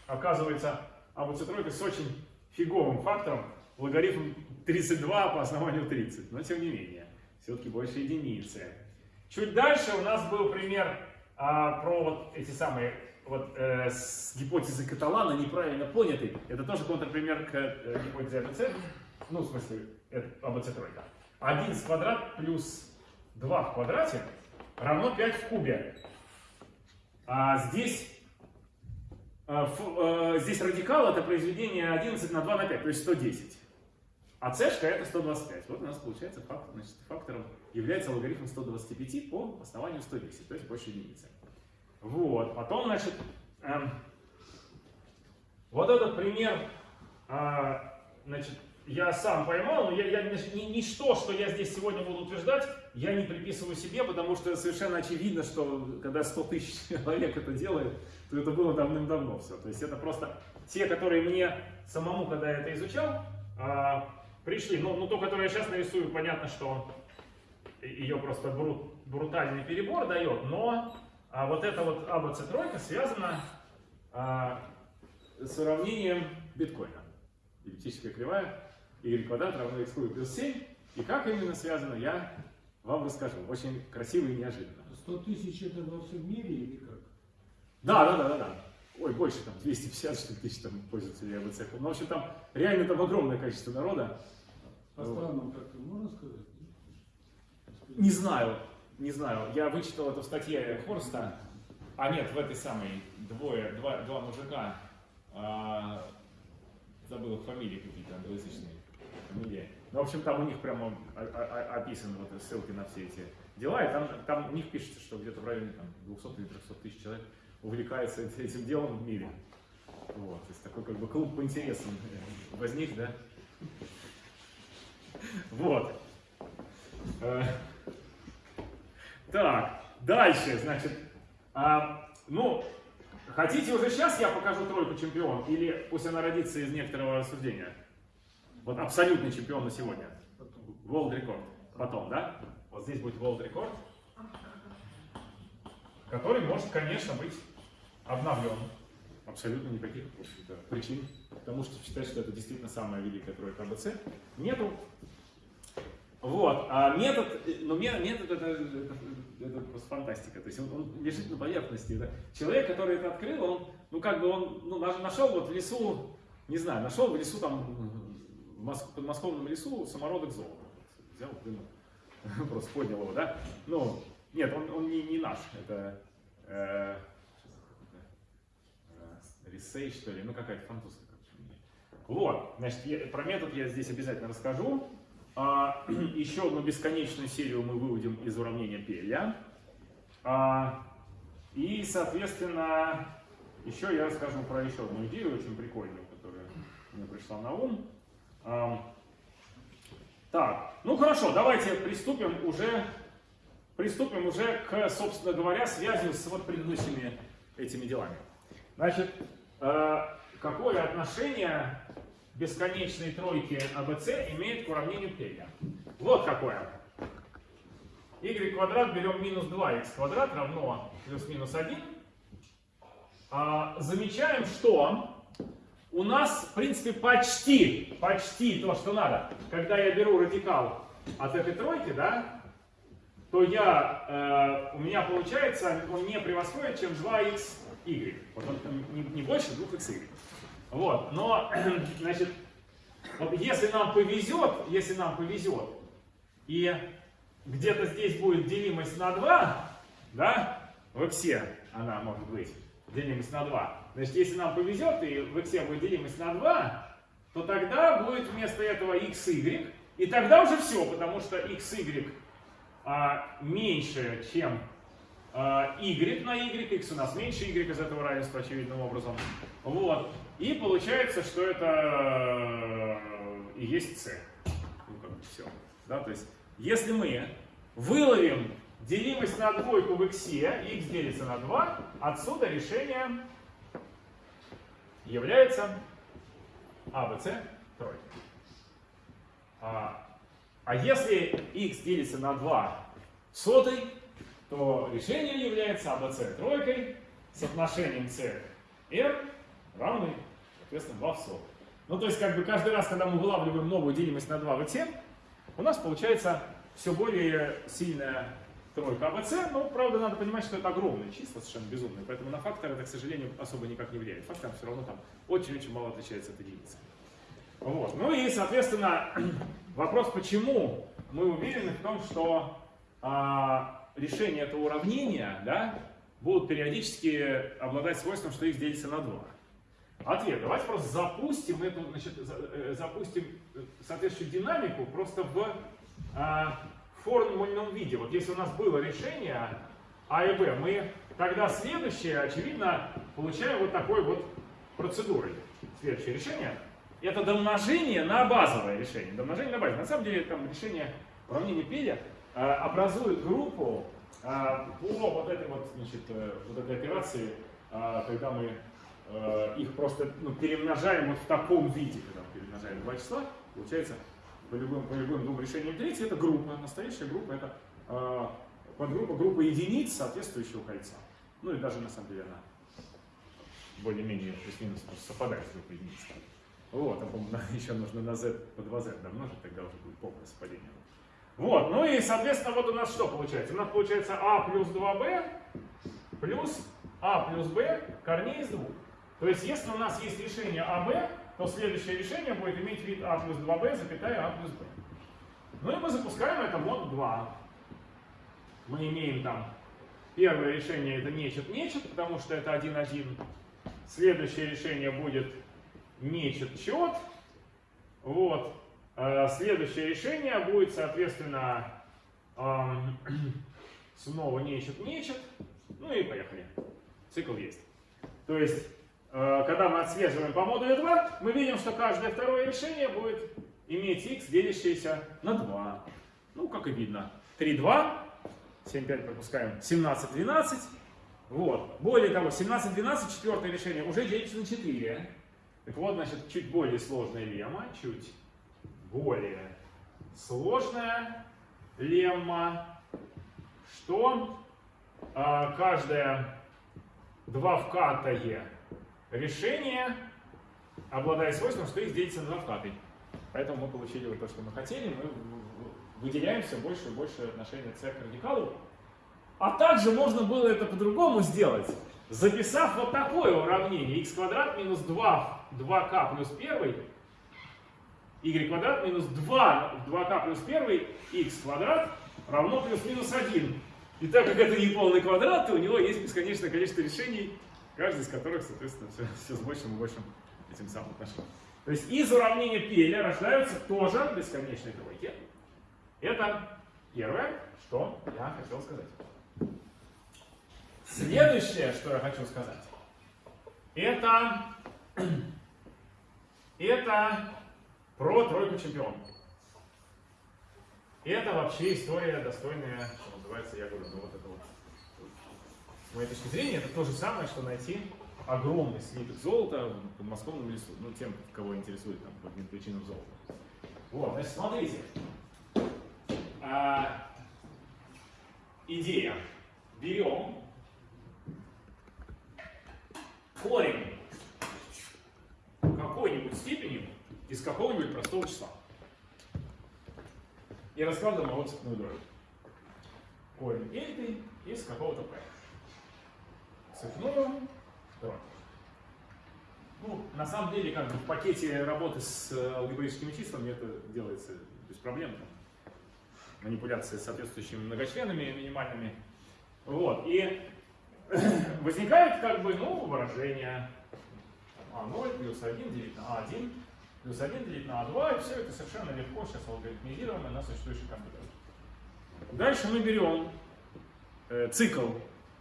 Оказывается, АБЦ тройка с очень фиговым фактором, логарифм 32 по основанию 30, но тем не менее, все-таки больше единицы. Чуть дальше у нас был пример а, про вот эти самые вот э, с гипотезы Каталана неправильно понятый. Это тоже контрпример к э, гипотезе АБЦ. Ну, в смысле, это АБЦ тройка. 11 квадрат плюс 2 в квадрате равно 5 в кубе. А здесь, э, ф- э, здесь радикал это произведение 11 на 2 на 5, то есть 110. А цешка это 125. Вот у нас получается фактор, значит, фактором является логарифм 125 по основанию 110, то есть больше единицы. Вот, потом, значит, эм, вот этот пример, а, значит, я сам поймал, но я, я ни, ни- ничто, что я здесь сегодня буду утверждать, я не приписываю себе, потому что совершенно очевидно, что когда 100 тысяч человек это делает, то это было давным-давно все. То есть это просто те, которые мне самому, когда я это изучал, а, пришли. Ну, ну, то, которое я сейчас нарисую, понятно, что ее просто бру- брутальный перебор дает, но а, вот эта вот АБЦ тройка связана а, с уравнением биткоина. Эллиптическая кривая y квадрат равно x куб плюс 7. И как именно связано, я вам расскажу. Очень красиво и неожиданно. 100 тысяч это во всем мире или как? Да, да, да, да, да. Ой, больше там, 250 что ли, тысяч там пользуются АБЦ. Ну, в общем, там реально там огромное количество народа. По странам как-то можно сказать? Не знаю. не знаю, я вычитал это в статье Хорста, а нет, в этой самой, двое, два, два мужика, а, забыл их фамилии какие-то, англоязычные фамилии. Ну, в общем, там у них прямо описаны вот ссылки на все эти дела, и там, там у них пишется, что где-то в районе там, 200 или 300 тысяч человек увлекается эт- этим делом в мире. Вот, то есть такой как бы клуб по интересам э, возник, да? Вот. Э, Так, дальше, значит, а, ну, хотите уже сейчас я покажу тройку чемпион, или пусть она родится из некоторого рассуждения? Вот абсолютный чемпион на сегодня. World рекорд. Потом, да? Вот здесь будет World рекорд, который может, конечно, быть обновлен. Абсолютно никаких причин к тому, чтобы считать, что это действительно самая великая тройка АБЦ, нету. Вот, а метод, э, ну ме- метод это, это, это просто фантастика, то есть он, он лежит на поверхности. Это человек, который это открыл, он, ну как бы он, ну наш- нашел вот в лесу, не знаю, нашел в лесу там, в Мос- подмосковном лесу самородок золота. Взял, плюнул, просто поднял его, да? Ну, нет, он, он не, не наш, это э, э, Рисей, что ли, ну какая-то французская. Вот, значит, я- про метод я здесь обязательно расскажу. А, еще одну бесконечную серию мы выводим из уравнения Пеля. А, и, соответственно, еще я расскажу про еще одну идею, очень прикольную, которая мне пришла на ум. А, так, ну хорошо, давайте приступим уже, приступим уже к, собственно говоря, связи с вот предыдущими этими делами. Значит, э, какое отношение бесконечной тройки АБЦ имеет к уравнению Пеля? Вот какое. y квадрат берем минус 2x квадрат равно плюс-минус 1. А, замечаем, что у нас, в принципе, почти, почти то, что надо. Когда я беру радикал от этой тройки, да, то я, э, у меня получается, он не превосходит, чем 2xy. Вот он не, не больше 2xy. Вот, но, значит, вот если нам повезет, если нам повезет, и где-то здесь будет делимость на 2, да, в x она может быть, делимость на 2. Значит, если нам повезет, и в x будет делимость на 2, то тогда будет вместо этого xy, и тогда уже все, потому что xy а, меньше, чем y на y, x у нас меньше y из этого равенства очевидным образом. Вот. И получается, что это э, и есть c. Ну, как бы все. Да, то есть, если мы выловим делимость на двойку в x, x делится на 2, отсюда решение является ABC тройка. А, а если x делится на 2 в сотой, то решение является ABC тройкой с отношением c r равный, соответственно, 2 в сотых. Ну, то есть, как бы каждый раз, когда мы вылавливаем новую делимость на 2 в x, у нас получается все более сильная тройка АБЦ, но, правда, надо понимать, что это огромные числа, совершенно безумные, поэтому на фактор это, к сожалению, особо никак не влияет. Фактор все равно там очень-очень мало отличается от единицы. Вот. Ну и, соответственно, вопрос, почему мы уверены в том, что а, решения этого уравнения да, будут периодически обладать свойством, что их делится на 2. Ответ. Давайте просто запустим эту, значит, э, запустим э, соответствующую динамику просто в а, формульном виде. Вот если у нас было решение А и Б, мы тогда следующее, очевидно, получаем вот такой вот процедурой. Следующее решение это домножение на базовое решение. Домножение на базовое. На самом деле там решение уравнения Пеля образует группу э, по вот этой вот, значит, э, вот этой операции, э, когда мы э, их просто ну, перемножаем вот в таком виде, когда мы перемножаем два числа, получается по любым, по любым двум решениям третьей, это группа, настоящая группа, это э, подгруппа группа единиц соответствующего кольца. Ну и даже на самом деле она более-менее плюс-минус совпадает с группой единиц. Вот, а еще нужно на z по 2z домножить, тогда уже будет полное совпадение. Вот, ну и, соответственно, вот у нас что получается? У нас получается а плюс 2b плюс а плюс b корней из двух. То есть, если у нас есть решение АБ, то следующее решение будет иметь вид а плюс 2b, запятая а плюс b. Ну и мы запускаем это мод 2. мы имеем там первое решение это нечет-нечет, потому что это 1-1. Следующее решение будет нечет-чет. Вот. Э, Следующее решение будет, соответственно, эм, снова нечет-нечет. Ну и поехали. Цикл есть. То есть, э, когда мы отслеживаем по модулю 2, мы видим, что каждое второе решение будет иметь x, делящееся на 2. Ну, как и видно. 3, 2, 7, 5 пропускаем, 17, 12. Вот. Более того, 17, 12, четвертое решение, уже делится на 4. Так вот, значит, чуть более сложная лемма, чуть более сложная лемма, что а, каждое двавкатое решение обладает свойством, что их делится на двавкатый. Поэтому мы получили вот то, что мы хотели, мы выделяем все больше и больше отношения c к радикалу. А также можно было это по-другому сделать, записав вот такое уравнение x квадрат минус 2, 2k плюс 1, y квадрат минус 2, 2k плюс 1, x квадрат равно плюс-минус 1. И так как это не полный квадрат, то у него есть бесконечное количество решений, каждый из которых, соответственно, все, все с большим и большим этим самым отношением. То есть из уравнения Пеля рождаются тоже бесконечные тройки. Это первое, что я хотел сказать. Следующее, что я хочу сказать, это, это про тройку чемпионов. Это вообще история достойная, что называется, я говорю, ну вот это вот. С моей точки зрения, это то же самое, что найти огромный слиток золота в подмосковном лесу. Ну, тем, кого интересует там, по причинам золото. Вот, значит, смотрите. А, идея. Берем корень какой-нибудь степени из какого-нибудь простого числа. И раскладываем его цепную дробь. Корень эльты из какого-то p. Цепную дробь. Ну, на самом деле, как бы в пакете работы с э, алгебраическими числами это делается без проблем. Там, манипуляции с соответствующими многочленами минимальными. Вот. И возникает как бы, ну, выражение А0 плюс 1 делить на А1 плюс 1 делить на А2, и все это совершенно легко сейчас алгоритмизируемо на существующих компьютерах. Дальше мы берем э, цикл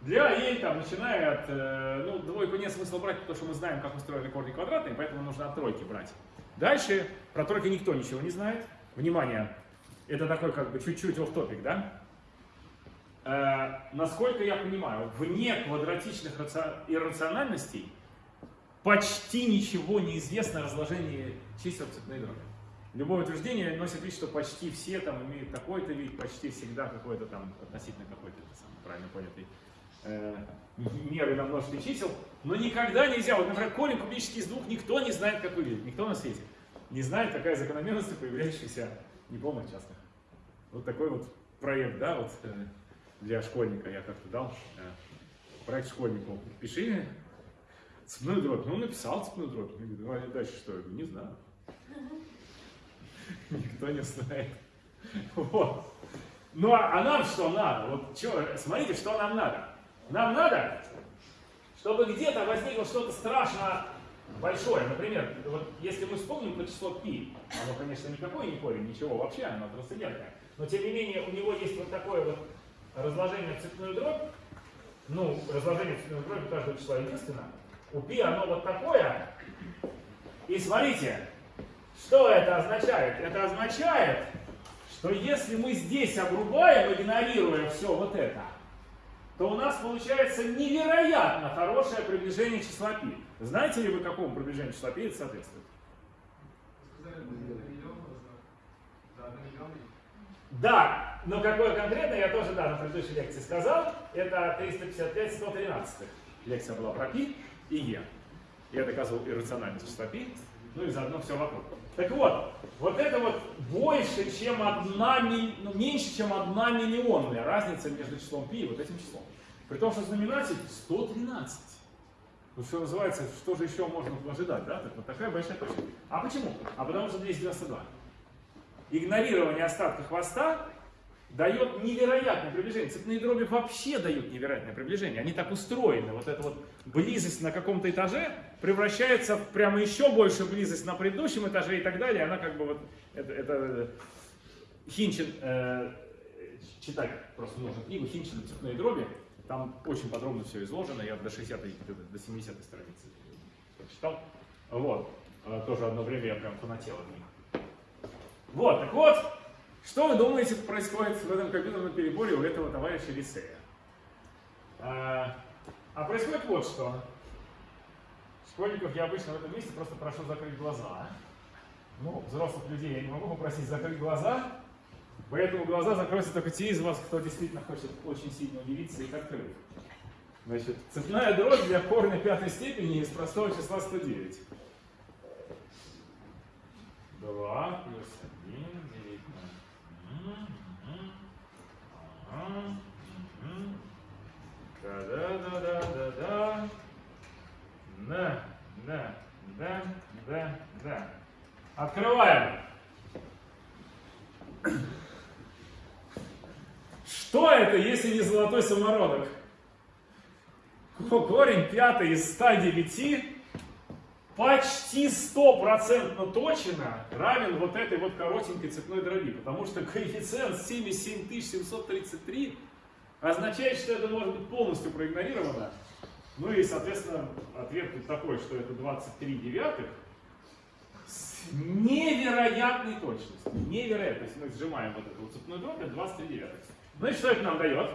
для E, там, начиная от, э, ну, двойку нет смысла брать, потому что мы знаем, как устроены корни квадратные, поэтому нужно от тройки брать. Дальше про тройки никто ничего не знает. Внимание, это такой как бы чуть-чуть оф топик да? Э, насколько я понимаю, вне квадратичных раци... иррациональностей почти ничего не известно о разложении чисел в цепной дроби. Любое утверждение носит вид, что почти все там имеют такой-то вид, почти всегда какой-то там относительно какой-то правильно понятый э, меры на множестве чисел, но никогда нельзя, вот, например, корень кубический из двух никто не знает, какой вид, никто на свете не знает, какая закономерность появляющаяся неполных частных. Вот такой вот проект, да, вот э, для школьника я как-то дал. э, Проект школьнику. Пиши цепную дробь. Ну, написал цепную дробь. Я говорю, ну, а дальше что? Я говорю, не знаю. Никто не знает. Вот. Ну, а, а нам что надо? Вот чё, смотрите, что нам надо. Нам надо, чтобы где-то возникло что-то страшно большое. Например, вот если мы вспомним про число π, оно, конечно, никакой не корень, ничего вообще, оно трансцендентное. Но, тем не менее, у него есть вот такое вот разложение в цепную дробь. Ну, разложение в цепную дробь каждого числа единственно. У π оно вот такое. И смотрите, что это означает? Это означает, что если мы здесь обрубаем, игнорируя все вот это, то у нас получается невероятно хорошее приближение числа π. Знаете ли вы, какому приближению числа π это соответствует? Да, но какое конкретно, я тоже да, на предыдущей лекции сказал, это 355-113 лекция была про π и e. Я доказывал иррациональность π, ну и заодно все вокруг. Так вот, вот это вот больше, чем одна, ну, меньше, чем одна миллионная разница между числом π и вот этим числом. При том, что знаменатель 113. Ну, что называется, что же еще можно ожидать, да? Так вот такая большая точка. А почему? А потому что 292. Игнорирование остатка хвоста дает невероятное приближение. Цепные дроби вообще дают невероятное приближение. Они так устроены. Вот эта вот близость на каком-то этаже превращается в прямо еще больше близость на предыдущем этаже и так далее. Она как бы вот, это, это Хинчин, э, читать просто нужно книгу Хинчин «Цепные дроби». Там очень подробно все изложено. Я до 60 до 70 страницы прочитал. Вот. Э, Тоже одно время я прям фанател от них. Вот, так вот, что вы думаете происходит в этом компьютерном переборе у этого товарища Лисея? А, а происходит вот что. Школьников я обычно в этом месте просто прошу закрыть глаза. Ну, взрослых людей я не могу попросить закрыть глаза, поэтому глаза закроются только те из вас, кто действительно хочет очень сильно удивиться их открыть. Значит, цепная дробь для корня пятой степени из простого числа 109. 2 плюс 1 делить на... Мгм, ага, мгм. Да-да-да-да-да-да. Да, да, да, да, да. Открываем. Что это, если не золотой самородок? Корень пятый из 109 почти стопроцентно точно равен вот этой вот коротенькой цепной дроби, потому что коэффициент 77733 означает, что это может быть полностью проигнорировано. Ну и, соответственно, ответ тут такой, что это 23 девятых с невероятной точностью. Невероятно. Если мы сжимаем вот эту вот цепную дробь, это 23 девятых. Значит, что это нам дает?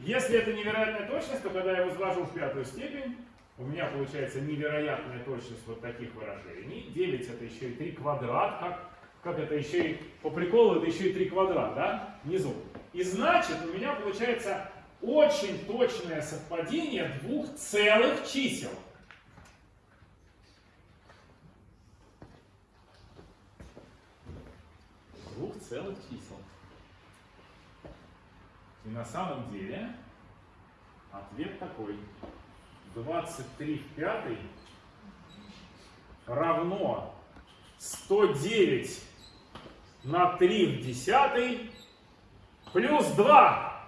Если это невероятная точность, то когда я возвожу в пятую степень, у меня получается невероятная точность вот таких выражений. 9 это еще и 3 квадрат, как, как это еще и по приколу это еще и 3 квадрат, да, внизу. И значит у меня получается очень точное совпадение двух целых чисел. Двух целых чисел. И на самом деле ответ такой. 23 в пятой равно 109 на 3 в десятой плюс 2.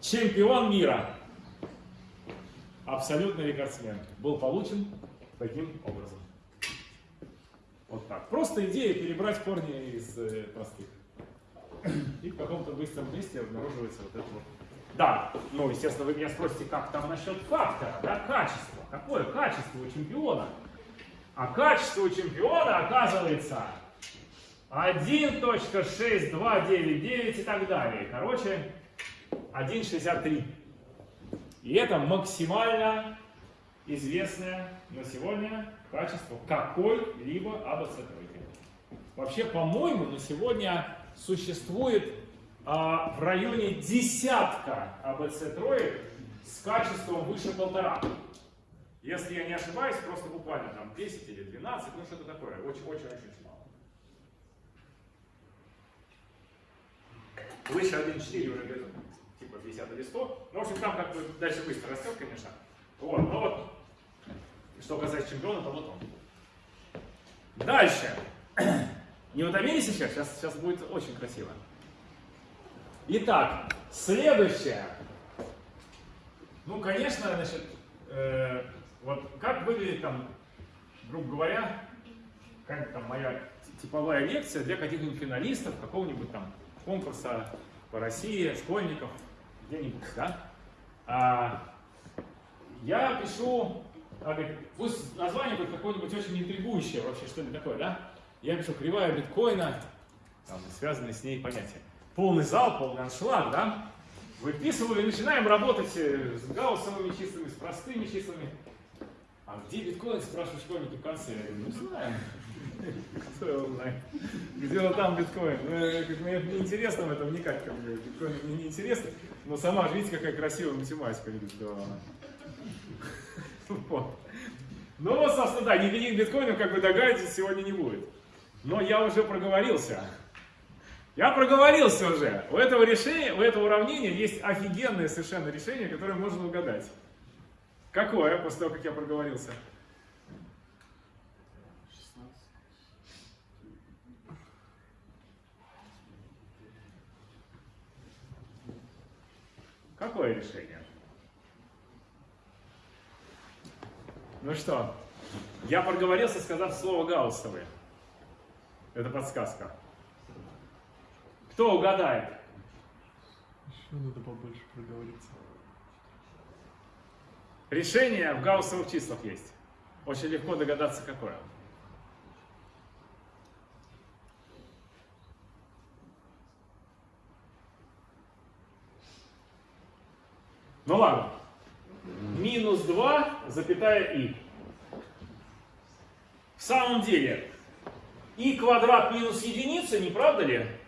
Чемпион мира. Абсолютный рекордсмен. Был получен таким образом. Вот так. Просто идея перебрать корни из э, простых. И в каком-то быстром месте обнаруживается вот это вот. Да, ну, естественно, вы меня спросите, как там насчет фактора, да, качества. Какое качество у чемпиона? А качество у чемпиона оказывается 1.6299 и так далее. Короче, 1.63. И это максимально известное на сегодня качество какой-либо АБЦ тройки. Вообще, по-моему, на сегодня существует в районе десятка АБЦ троек с качеством выше полтора. Если я не ошибаюсь, просто буквально там 10 или 12, ну что-то такое, очень-очень-очень мало. Выше 1.4 уже где-то типа 50 или 100. Ну, в общем, там как бы дальше быстро растет, конечно. Вот, но вот, что касается чемпиона, то вот он. Дальше. Не утомились сейчас? Сейчас, сейчас будет очень красиво. Итак, следующее. Ну, конечно, значит, э, вот как выглядит там, грубо говоря, как там моя типовая лекция для каких-нибудь финалистов какого-нибудь там конкурса по России, школьников, где-нибудь, да? А, я пишу, а, пусть название будет какое-нибудь очень интригующее вообще, что-нибудь такое, да? Я пишу кривая биткоина, там, связанные с ней понятия. Полный зал, полный аншлаг, да? Выписываю и начинаем работать э, с гауссовыми числами, с простыми числами. А где биткоин, спрашивают школьники в конце. Я говорю, ну знаем. Кто его знает? Где он там биткоин? Ну, говорю, мне не интересно в это вникать, как бы. Биткоин мне не интересно. Но сама видите, какая красивая математика. Вот. Ну вот, собственно, да, никаких биткоинов, как вы догадываетесь, сегодня не будет. Но я уже проговорился. Я проговорился уже. У этого решения, у этого уравнения есть офигенное совершенно решение, которое можно угадать. Какое, после того, как я проговорился? Какое решение? Ну что, я проговорился, сказав слово Гауссовы. Это подсказка. Кто угадает? Еще надо побольше проговориться. Решение в гауссовых числах есть. Очень легко догадаться, какое. Ну ладно. Минус 2, запятая и. В самом деле, и квадрат минус единица, не правда ли?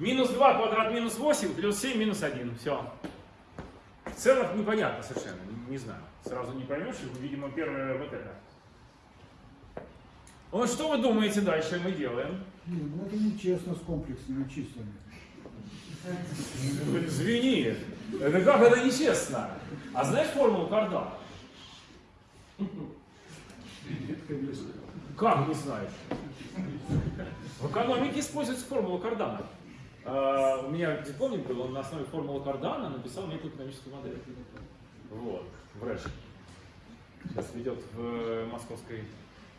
Минус 2 квадрат минус 8 плюс 7 минус 1. Все. В целом непонятно совершенно, не, не знаю. Сразу не поймешь, видимо, первое вот это. Вот что вы думаете дальше мы делаем? Не, ну это нечестно с комплексными числами. Извини, это как это нечестно? А знаешь формулу Кардана? Как не знаешь? В экономике используется формула Кардана. А, у меня дипломник был, он на основе формулы Кардана написал некую экономическую модель. Вот, в РЭШ. Сейчас ведет в московской,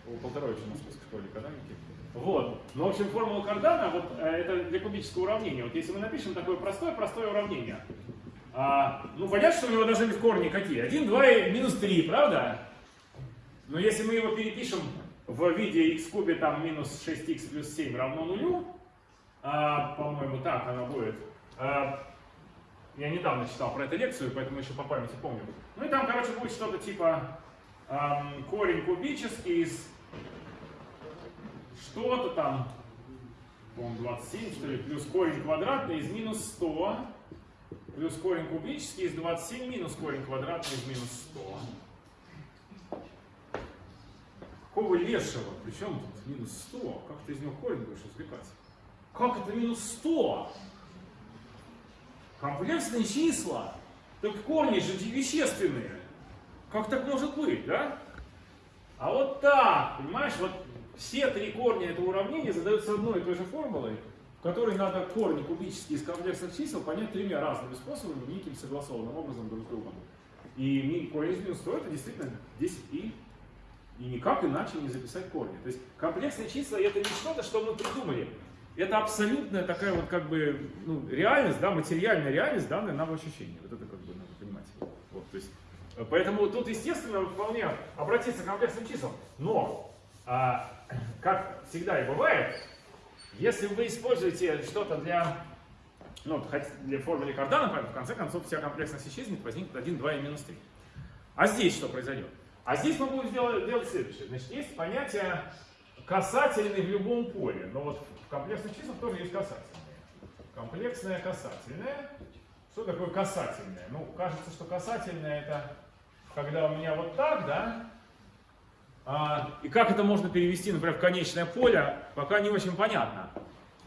у Полторовича московской школе экономики. Вот. Ну, в общем, формула Кардана, вот э, это для кубического уравнения. Вот если мы напишем такое простое-простое уравнение, а, ну, понятно, что у него быть корни какие? 1, 2 и минус 3, правда? Но если мы его перепишем в виде x кубе там минус 6x плюс 7 равно нулю, а, по-моему, так она будет. А, я недавно читал про эту лекцию, поэтому еще по памяти помню. Ну и там, короче, будет что-то типа эм, корень кубический из что-то там, по-моему, 27, что ли, плюс корень квадратный из минус 100, плюс корень кубический из 27 минус корень квадратный из минус 100. Какого лешего? Причем тут минус 100? Как ты из него корень будешь извлекать? Как это минус 100? Комплексные числа. Так корни же вещественные. Как так может быть, да? А вот так, понимаешь, вот все три корня этого уравнения задаются одной и той же формулой, в которой надо корни кубические из комплексных чисел понять тремя разными способами, неким согласованным образом друг с другом. И корень из минус 100 это действительно 10и. И никак иначе не записать корни. То есть комплексные числа это не что-то, что мы придумали. Это абсолютная такая вот как бы ну, реальность, да, материальная реальность, данная нам в ощущении. Вот это как бы надо понимать. Вот, то есть, э, поэтому тут, естественно, вполне обратиться к комплексным числам. Но, а, как всегда и бывает, если вы используете что-то для, ну, для формулы Кардана, в конце концов вся комплексность исчезнет, возникнет 1, 2 и минус 3. А здесь что произойдет? А здесь мы будем делать, делать следующее. Значит, есть понятие касательный в любом поле. Но вот в комплексных числах тоже есть касательные. Комплексное касательное. Что такое касательное? Ну, кажется, что касательное это когда у меня вот так, да? А, и как это можно перевести, например, в конечное поле, пока не очень понятно.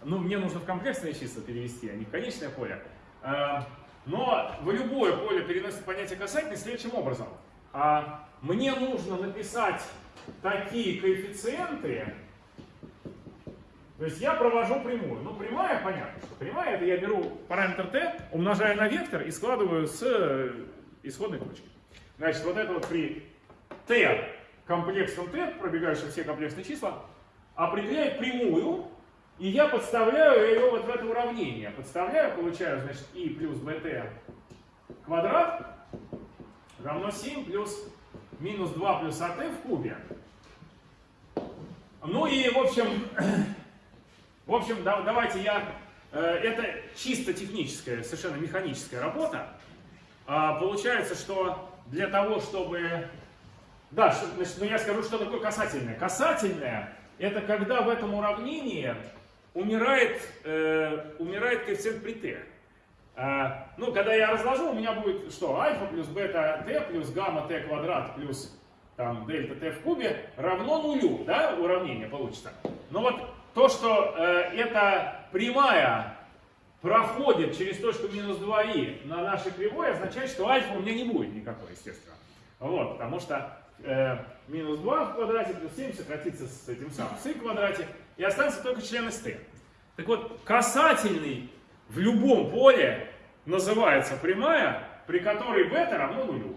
Ну, мне нужно в комплексные числа перевести, а не в конечное поле. А, но в любое поле переносит понятие касательный следующим образом. А, мне нужно написать такие коэффициенты, то есть я провожу прямую. Ну, прямая, понятно, что прямая, это я беру параметр t, умножаю на вектор и складываю с э, исходной точки. Значит, вот это вот при t комплексном t, пробегающих все комплексные числа, определяет прямую, и я подставляю ее вот в это уравнение. Подставляю, получаю, значит, i плюс bt квадрат равно 7 плюс минус 2 плюс at в кубе. Ну и, в общем, в общем, да, давайте я... э, это чисто техническая, совершенно механическая работа. А, получается, что для того, чтобы... Да, значит, ну я скажу, что такое касательное. Касательное – это когда в этом уравнении умирает, э, умирает коэффициент при t. А, ну, когда я разложу, у меня будет что? Альфа плюс бета t плюс гамма t квадрат плюс там дельта t в кубе равно нулю, да, уравнение получится. Но вот то, что э, эта прямая проходит через точку минус 2i на нашей кривой, означает, что альфа у меня не будет никакой, естественно. Вот, потому что э, минус 2 в квадрате плюс 7 сократится с этим самым с i в квадрате, и останется только член t. Так вот, касательный в любом поле называется прямая, при которой бета равно нулю.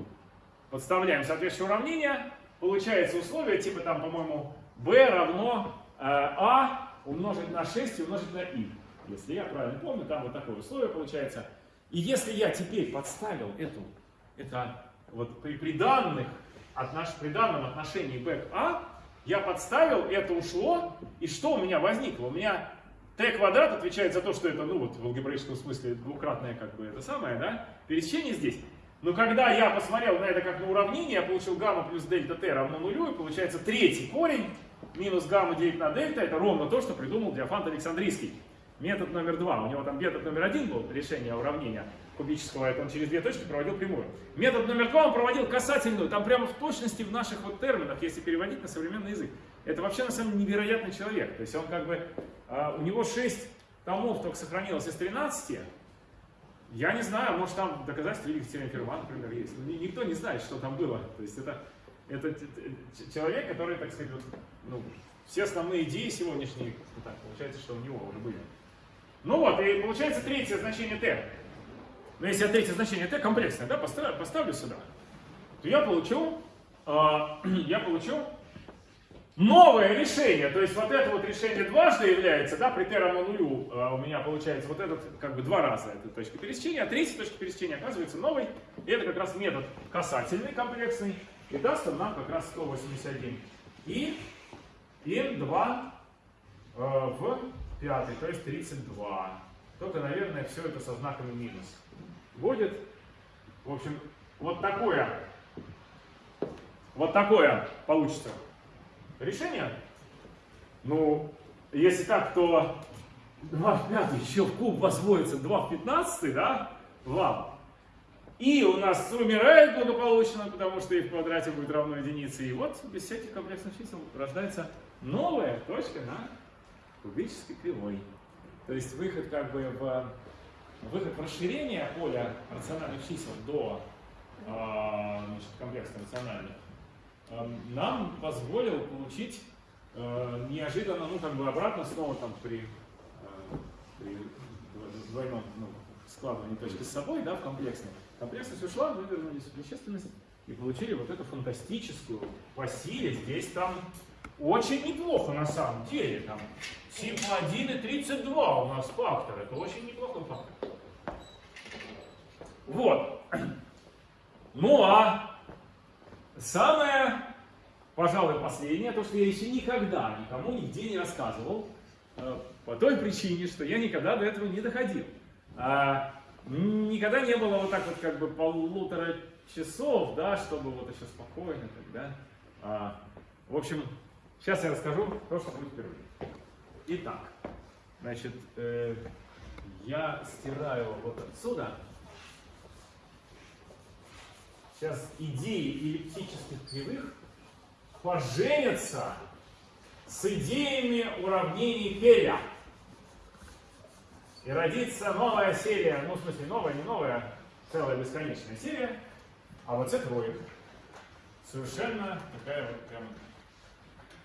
подставляем соответствующее уравнение, получается условие типа там, по-моему, b равно э, a умножить на 6 и умножить на i. Если я правильно помню, там вот такое условие получается. И если я теперь подставил эту, это вот при, при данных, отнош, при данном отношении b к a, я подставил, это ушло, и что у меня возникло? У меня t квадрат отвечает за то, что это, ну вот в алгебраическом смысле двукратное как бы это самое, да, пересечение здесь. Но когда я посмотрел на это как на уравнение, я получил гамма плюс дельта t равно нулю, и получается третий корень минус гамма делить на дельта, это ровно то, что придумал Диофант Александрийский. Метод номер два. У него там метод номер один был решение уравнения кубического, это он через две точки проводил прямую. Метод номер два он проводил касательную, там прямо в точности в наших вот терминах, если переводить на современный язык. Это вообще на самом деле невероятный человек. То есть он как бы, а, у него 6 томов только сохранилось из 13. Я не знаю, может там доказательства теорем Ферма, например, есть. Но ни- никто не знает, что там было. То есть это, это т- т- человек, который, так сказать, вот, ну, все основные идеи сегодняшние, ну, так, получается, что у него уже были. Ну вот, и получается третье значение t. Но если я третье значение t комплексное, да, поставлю, поставлю сюда, то я получу, а, я получу новое решение. То есть вот это вот решение дважды является, да, при равно нулю а, у меня получается вот этот как бы два раза эта точка пересечения, а третья точка пересечения оказывается новой. И это как раз метод касательный комплексный. И даст нам как раз 181 и n2 э, в пятый, то есть 32. Только, наверное, все это со знаками минус. Будет, в общем, вот такое, вот такое получится решение. Ну, если так, то 2 в пятый еще в куб возводится 2 в 15, да, в И у нас умирает благополучно, потому что и в квадрате будет равно единице. И вот без всяких комплексных чисел рождается новая точка на кубической кривой. То есть выход как бы в выход в расширение поля рациональных чисел до а, значит, комплексных рациональных нам позволил получить а, неожиданно, ну как бы обратно снова там при, а, при дво- двойном ну, складывании точки с собой, да, в комплексной. Комплексность ушла, мы вернулись в вещественность и получили вот эту фантастическую по силе. Здесь там очень неплохо на самом деле. Там сигма 1 и 32 у нас фактор. Это очень неплохой фактор. Вот. Ну а самое, пожалуй, последнее, то, что я еще никогда никому нигде не рассказывал, э, по той причине, что я никогда до этого не доходил. А, никогда не было вот так вот как бы полутора часов, да, чтобы вот еще спокойно тогда. А, в общем, сейчас я расскажу то, что будет впервые. Итак, значит, э, я стираю вот отсюда. Сейчас идеи эллиптических кривых поженятся с идеями уравнений Келя. И родится новая серия, ну в смысле новая, не новая, целая бесконечная серия, а вот это троек. Совершенно такая вот прям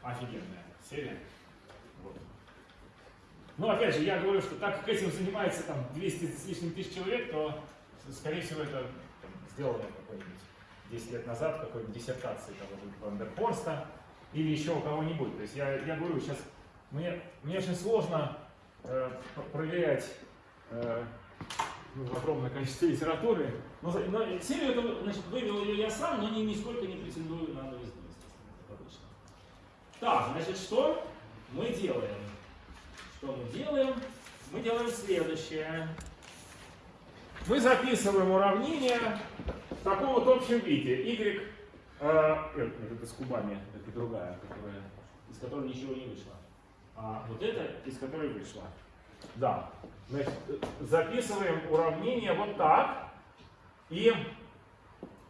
офигенная серия. Вот. Ну, опять же, я говорю, что так как этим занимается там 200 с лишним тысяч человек, то, скорее всего, это сделано какой-нибудь 10 лет назад, какой-нибудь диссертации того же Вандерфорста или еще у кого-нибудь. То есть я, я говорю, сейчас мне, мне очень сложно э, проверять э, ну, огромное количество литературы. Но, но серию эту, значит, вывел ее я сам, но ни, нисколько не претендую на новизну, как. Так, значит, что мы делаем? Что мы делаем? Мы делаем следующее. Мы записываем уравнение в таком вот общем виде. Y, э, нет, это с кубами, это другая, которая, из которой ничего не вышло. А вот это, из которой вышло. Да. Значит, э, записываем уравнение вот так. И,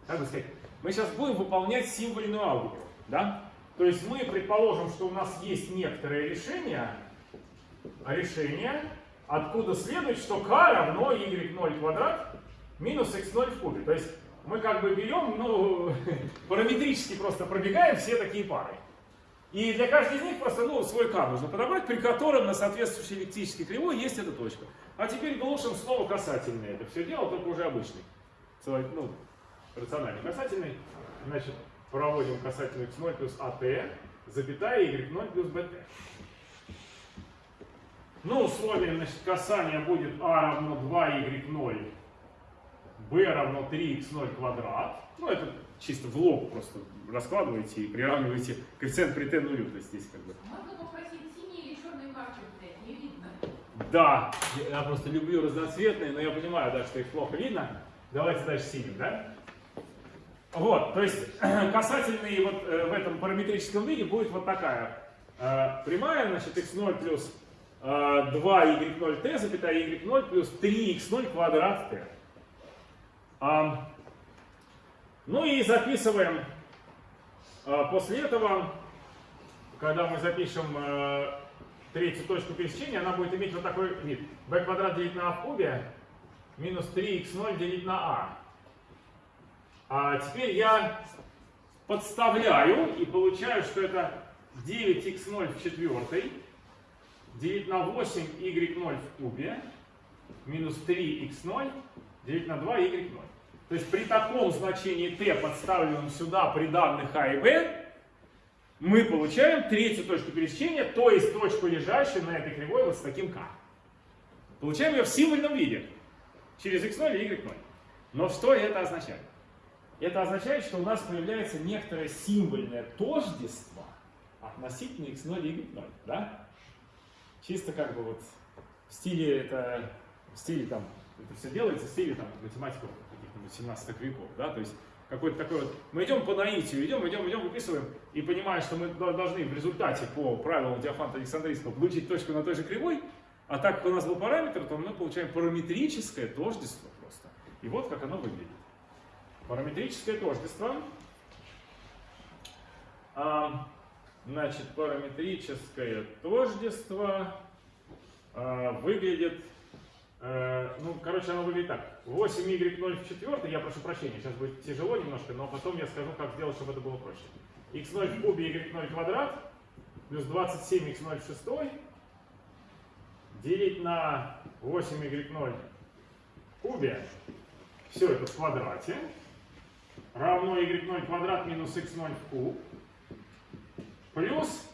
как бы сказать, мы сейчас будем выполнять символьную алгебру. Да? То есть мы предположим, что у нас есть некоторое решение, а решение, откуда следует, что k равно y0 квадрат минус x0 в кубе. То есть мы как бы берем, ну, параметрически просто пробегаем все такие пары. И для каждой из них просто ну, свой k нужно подобрать, при котором на соответствующей эллиптической кривой есть эта точка. А теперь глушим снова касательное это все дело, только уже обычный. Ну, рациональный касательный. значит, проводим касательно x0 плюс at, запятая y0 плюс bt. Ну, условием значит, касания будет a равно 2y0, b равно 3x0 квадрат. Ну, это чисто в лоб просто раскладываете и приравниваете коэффициент при t нулю. То есть здесь как бы Можно попросить синий или черный маркер взять? Не видно. Да, я просто люблю разноцветные, но я понимаю, да, что их плохо видно. Давайте дальше синим, да? Вот, то есть касательный вот э, в этом параметрическом виде будет вот такая э, прямая, значит, x0 плюс э, 2y0t, запятая y0 плюс 3x0 квадрат t. А, ну и записываем э, после этого, когда мы запишем э, третью точку пересечения, она будет иметь вот такой вид. b квадрат делить на a в кубе минус 3x0 делить на a. А теперь я подставляю и получаю, что это 9x0 в четвертой делить на 8y0 в кубе минус 3x0 делить на 2y0. То есть при таком значении t, подставленном сюда при данных а и b, мы получаем третью точку пересечения, то есть точку, лежащую на этой кривой вот с таким k. Получаем ее в символьном виде, через x0 и y0. Но что это означает? Это означает, что у нас появляется некоторое символьное тождество относительно x0 и y0. Да? Чисто как бы вот в стиле это, в стиле там, это все делается в стиле там математиков 17 веков. Да? То есть какой-то такой вот, мы идем по наитию, идем, идем, идем, выписываем, и понимая, что мы должны в результате по правилам Диофанта Александрийского получить точку на той же кривой, а так как у нас был параметр, то мы получаем параметрическое тождество просто. И вот как оно выглядит. Параметрическое тождество. А, значит, параметрическое тождество а, выглядит, ну, короче, оно выглядит так. 8y0 в четвертой, я прошу прощения, сейчас будет тяжело немножко, но потом я скажу, как сделать, чтобы это было проще. x0 в кубе, y0 квадрат, плюс 27x0 в шестой, делить на 8y0 в кубе, все это в квадрате, равно y0 квадрат минус x0 в куб, плюс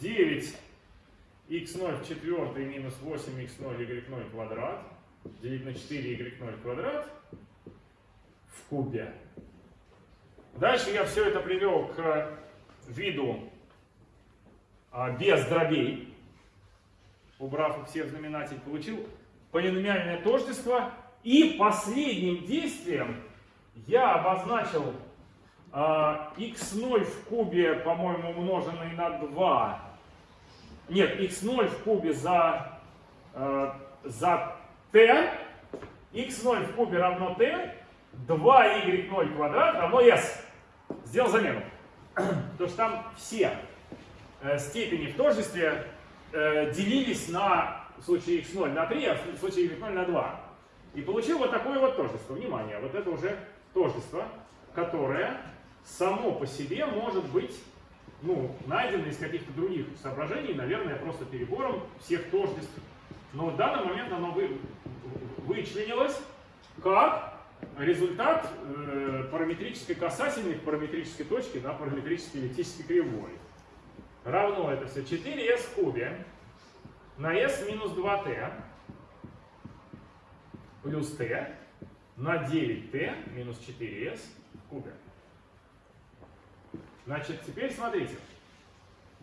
9 x0 в четвертой минус 8x0 y0 квадрат, делить на 4 y0 квадрат в кубе. Дальше я все это привел к виду а, без дробей, убрав их все в знаменатель, получил полиномиальное тождество. И последним действием я обозначил а, x0 в кубе, по-моему, умноженный на 2. Нет, x0 в кубе за, а, за t. x0 в кубе равно t. 2y0 квадрат равно s. Сделал замену. Потому что там все э, степени в тождестве э, делились на, в случае x0 на 3, а в случае y0 на 2. И получил вот такое вот тождество. Внимание, вот это уже тождество, которое само по себе может быть ну, найдено из каких-то других соображений, наверное, просто перебором всех тождеств. Но в данный момент оно вы, вычленилось как результат э, параметрической касательной к параметрической точке на параметрической эллиптической кривой. Равно это все 4s в кубе на s минус 2t плюс t на 9t минус 4s в кубе. Значит, теперь смотрите.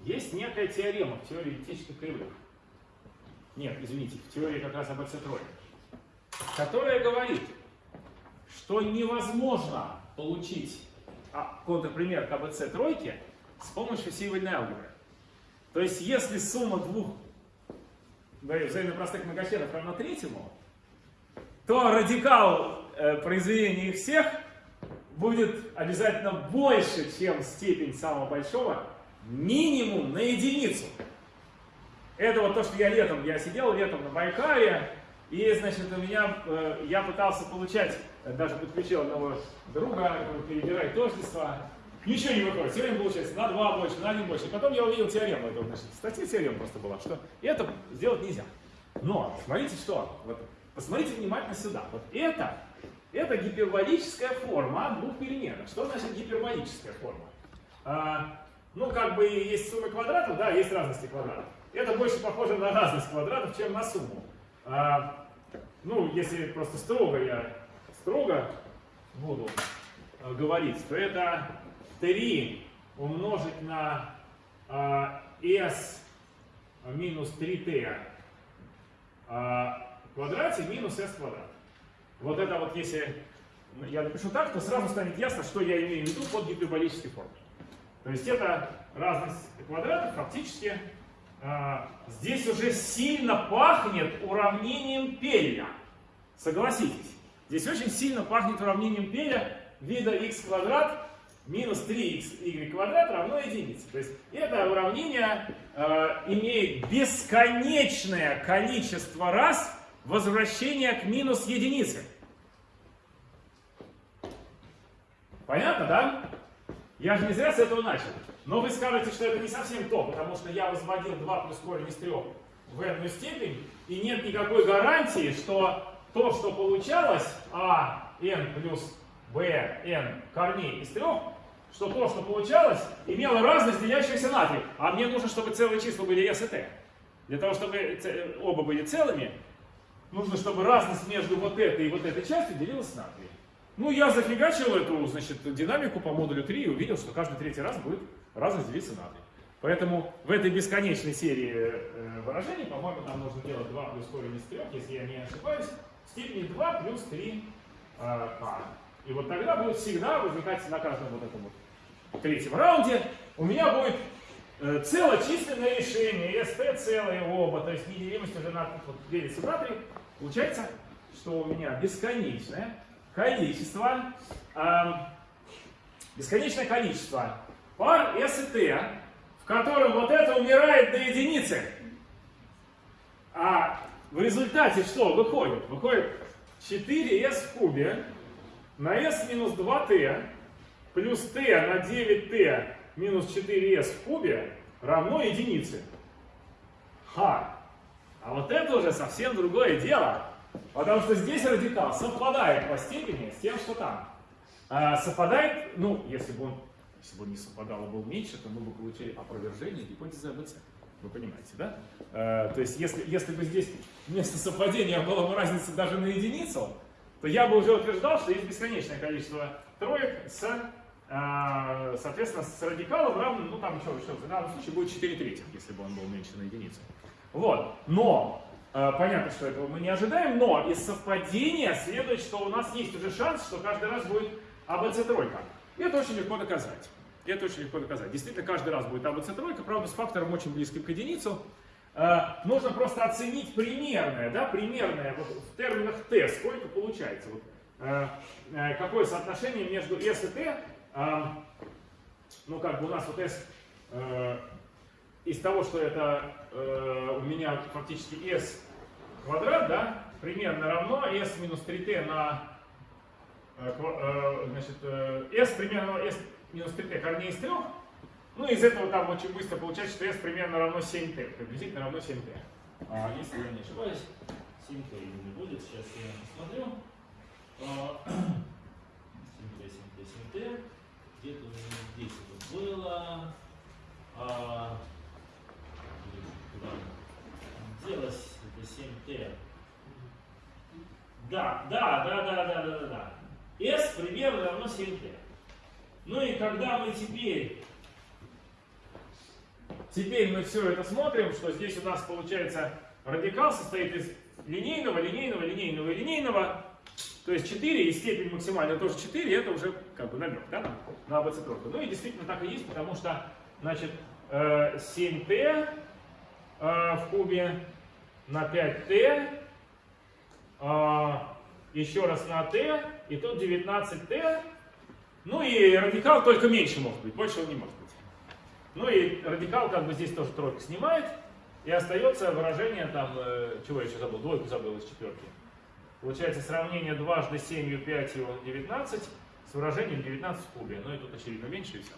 Есть некая теорема в теории эллиптических кривых. Нет, извините, в теории как раз об АЦ тройке. Которая говорит, что невозможно получить а, контрпример к АБЦ тройки с помощью символьной алгебры. То есть, если сумма двух говорю, взаимно простых многочленов равна третьему, то радикал э, произведения их всех будет обязательно больше, чем степень самого большого, минимум на единицу. Это вот то, что я летом, я сидел летом на Байкале, и, значит, у меня, э, я пытался получать, э, даже подключил одного друга, перебирать тождества, ничего не выходит, все время получается на 2 больше, на 1 больше. Потом я увидел теорему, это, значит, статья теорема просто была, что это сделать нельзя. Но, смотрите что, вот, посмотрите внимательно сюда, вот это, Это гиперболическая форма двух переменных. Что значит гиперболическая форма? А, ну, как бы есть сумма квадратов, да, есть разности квадратов. Это больше похоже на разность квадратов, чем на сумму. А, ну, если просто строго я строго буду э, говорить, то это 3 умножить на а, s минус 3t а, в квадрате минус s квадрат. Вот это вот если я напишу так, то сразу станет ясно, что я имею в виду под гиперболической формой. То есть это разность квадратов фактически а, здесь уже сильно пахнет уравнением Пелля. Согласитесь. Здесь очень сильно пахнет уравнением Пеля вида x квадрат минус 3y квадрат равно единице. То есть это уравнение э, имеет бесконечное количество раз возвращения к минус единице. Понятно, да? Я же не зря с этого начал. Но вы скажете, что это не совсем то, потому что я возводил 2 плюс корень из 3 в n степень, и нет никакой гарантии, что то, что получалось, а n плюс b n корней из 3, что то, что получалось, имело разность делящихся на 3. А мне нужно, чтобы целые числа были s и t. Для того, чтобы оба были целыми, нужно, чтобы разность между вот этой и вот этой частью делилась на 3. Ну, я зафигачил эту, значит, динамику по модулю 3 и увидел, что каждый третий раз будет разность делиться на 3. Поэтому в этой бесконечной серии э, выражений, по-моему, нам нужно делать 2 плюс корень из 3, если я не ошибаюсь, степени 2 плюс 3 э, k. И вот тогда будет всегда возникать на каждом вот этом вот третьем раунде, у меня будет целочисленное решение, st целые оба, то есть неделимость уже на вот, делится на 3. Получается, что у меня бесконечное количество, э, бесконечное количество пар S и T, в котором вот это умирает до единицы. А в результате что выходит? Выходит 4s в кубе на s минус 2t плюс t на 9t минус 4s в кубе равно единице. Ха! А вот это уже совсем другое дело. Потому что здесь радикал совпадает по степени с тем, что там. А, совпадает, ну, если бы он, если бы он не совпадал и был меньше, то мы бы получили опровержение гипотезы АБЦ. Вы понимаете, да? А, то есть, если, если бы здесь вместо совпадения была бы разница даже на единицу, то я бы уже утверждал, что есть бесконечное количество троек с, а, соответственно, с радикалом равным, ну там еще, еще в данном случае будет 4 третьих, если бы он был меньше на единицу. Вот, но Э, понятно, что этого мы не ожидаем, но из совпадения следует, что у нас есть уже шанс, что каждый раз будет АБЦ тройка. И это очень легко доказать. И это очень легко доказать. Действительно, каждый раз будет АБЦ тройка, правда, с фактором очень близким к единицу. Э, нужно просто оценить примерное, да, примерное, вот в терминах Т, сколько получается. Вот, какое соотношение между S и T, ну, как бы у нас вот S из того, что это у меня фактически S квадрат, да, примерно равно s минус 3t на, э, э, значит, э, s примерно s минус 3t корней из 3. Ну, из этого там очень быстро получается, что s примерно равно 7t, приблизительно равно 7t. А, если я не ошибаюсь, 7t не будет, сейчас я посмотрю. 7t, 7t, 7t. Где-то здесь это было. А, делось? 7t. Да, да, да, да, да, да, да, да. S примерно равно 7t. Ну и когда мы теперь, теперь мы все это смотрим, что здесь у нас получается радикал состоит из линейного, линейного, линейного и линейного, то есть 4 и степень максимальная тоже 4, это уже как бы намек, да, на АБЦ тройку. Ну и действительно так и есть, потому что, значит, 7t э, э, в кубе на 5t, а, еще раз на t, и тут 19t. Ну и радикал только меньше может быть, больше он не может быть. Ну и радикал как бы здесь тоже тройку снимает, и остается выражение там, э, чего я еще забыл, двойку забыл из четверки. Получается сравнение дважды 7, 5 и 19 с выражением 19 в кубе. Ну и тут очевидно меньше и все.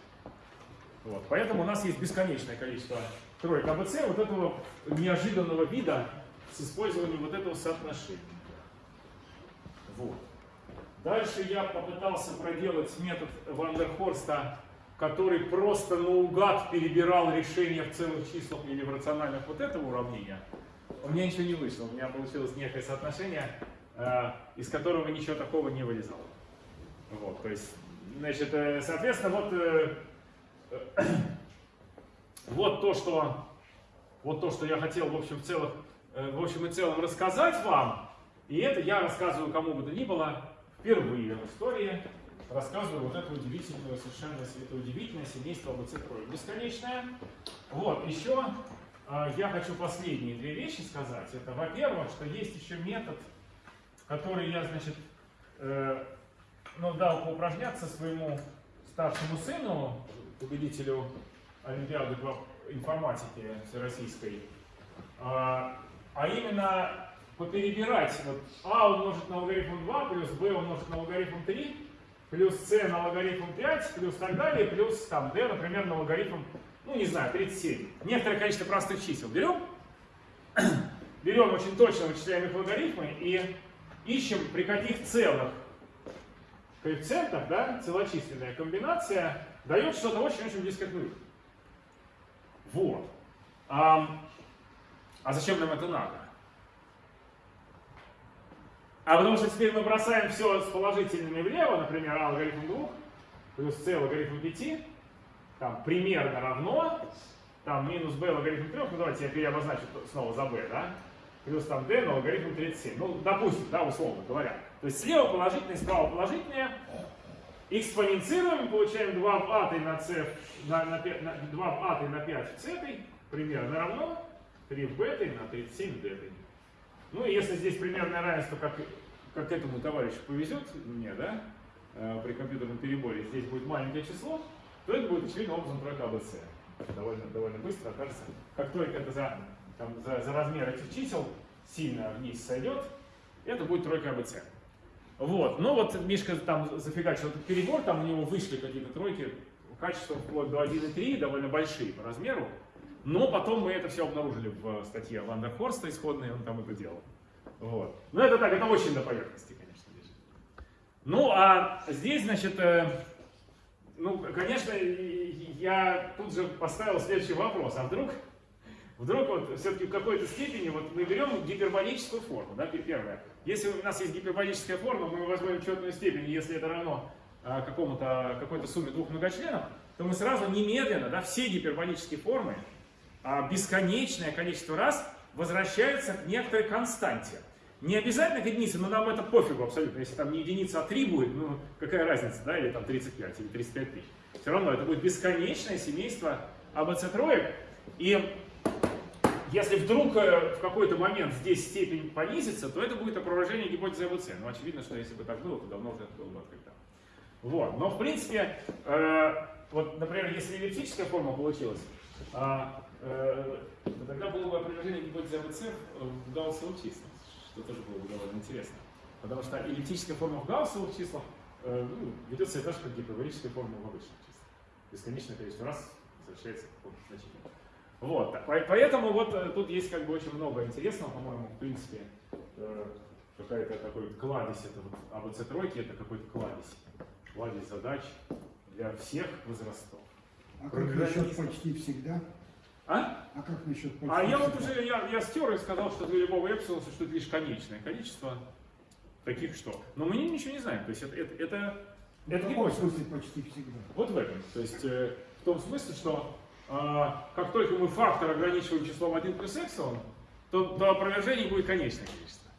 Вот. Поэтому у нас есть бесконечное количество троек АБЦ вот этого неожиданного вида с использованием вот этого соотношения. Вот. Дальше я попытался проделать метод Вандерхорста, который просто наугад перебирал решения в целых числах или в рациональных вот этого уравнения. У меня ничего не вышло, у меня получилось некое соотношение, из которого ничего такого не вылезало. Вот, то есть, значит, э, соответственно, вот, э, э, вот то, что вот то, что я хотел в общем, в, целых, э, в общем и целом рассказать вам, и это я рассказываю кому бы то ни было впервые в истории, рассказываю вот это удивительное, совершенно это удивительное семейство АБЦ трое. Бесконечное. Вот, еще э, я хочу последние две вещи сказать. Это, во-первых, что есть еще метод, который я, значит, э, ну, дал поупражняться своему старшему сыну, победителю Олимпиады по информатике всероссийской, а, а именно поперебирать вот а умножить на логарифм 2, плюс b умножить на логарифм 3, плюс c на логарифм 5, плюс так далее, плюс там d, например, на логарифм, ну не знаю, 37. Некоторое количество простых чисел берем, берем очень точно вычисляем их логарифмы и ищем при каких целых коэффициентах, да, целочисленная комбинация дает что-то очень-очень близко к нулю. Вот. А, а зачем нам это надо? А потому что теперь мы бросаем все с положительными влево, например, а логарифм 2 плюс c логарифм 5, там примерно равно, там минус b логарифм 3, ну давайте я переобозначу снова за b, да, плюс там d на логарифм 37, ну допустим, да, условно говоря. То есть слева положительное, справа положительное, экспоненцируем, получаем 2 в атой на c, на, на, 5, на 2 в атой на 5 в c, примерно равно 3 в бетой на 37 в детой. Ну и если здесь примерное равенство, как, как этому товарищу повезет, мне, да, э, при компьютерном переборе, здесь будет маленькое число, то это будет очевидным образом тройка АБЦ. Довольно, довольно быстро окажется. Как только это за, там, за, за размер этих чисел сильно вниз сойдет, это будет тройка АБЦ. Вот, ну вот Мишка там зафигачил этот перебор, там у него вышли какие-то тройки, качество вплоть до 1,3, довольно большие по размеру. Но потом мы это все обнаружили в статье Ванда Хорста исходной, он там это делал. Вот. Но это так, это очень на поверхности, конечно, лежит. Ну, а здесь, значит, э, ну, конечно, я тут же поставил следующий вопрос. А вдруг, вдруг вот все-таки в какой-то степени вот мы берем гиперболическую форму, да, первое. Если у нас есть гиперболическая форма, мы возьмем четную степень, если это равно а, какому-то, какой-то сумме двух многочленов, то мы сразу немедленно, да, все гиперболические формы, а, бесконечное количество раз возвращаются к некоторой константе. Не обязательно к единице, но нам это пофигу абсолютно. Если там не единица, а 3 будет, ну какая разница, да, или там 35, или 35 тысяч. Все равно это будет бесконечное семейство АБЦ троек. И если вдруг э, в какой-то момент здесь степень понизится, то это будет опровержение гипотезы АБЦ. Ну, очевидно, что если бы так было, то давно уже это было бы открыто. Вот. Но, в принципе, э, вот, например, если эллиптическая форма получилась, э, э, тогда было бы опровержение гипотезы АБЦ в гауссовых числах, что тоже было бы довольно интересно. Потому что эллиптическая форма в гауссовых числах э, ну, ведет себя так же, как гиперболическая форма в обычных числах. Бесконечное количество раз возвращается какому-то значению. Вот, поэтому вот э, тут есть как бы очень много интересного, по-моему, в принципе, э, какая-то такой кладезь, это вот АБЦ тройки, это какой-то кладезь, кладезь задач для всех возрастов. А как насчет почти всегда? А? А как насчет почти А я вот уже, я, я стер и сказал, что для любого эпсилона существует лишь конечное количество таких что. Но мы ничего не знаем, то есть это, это, это, В это каком гипотеза. смысле почти всегда? Вот в этом. То есть э, в том смысле, что как только мы фактор ограничиваем числом 1 плюс эпсилон, то до опровержения будет конечное количество.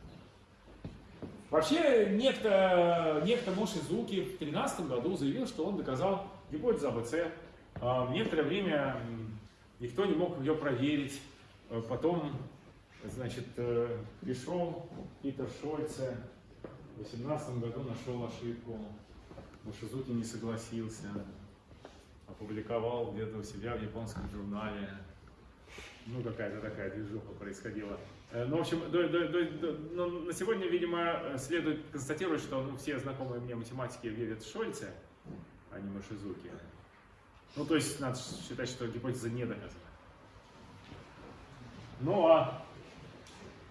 Вообще, некто, некто Мошизуки в 2013 году заявил, что он доказал гипотезу АБЦ. А, некоторое время никто не мог ее проверить. А Потом, значит, э, пришел Питер Шольце, в 2018 году нашел ошибку. Мошизуки не согласился опубликовал где-то у себя в японском журнале. Ну, какая-то такая движуха происходила. Э, Ну, в общем, до- до- до- до- ну, на сегодня, видимо, следует констатировать, что ну, все знакомые мне математики верят в Шольце, а не Машизуки. Ну, то есть, надо считать, что гипотеза не доказана. Ну, а...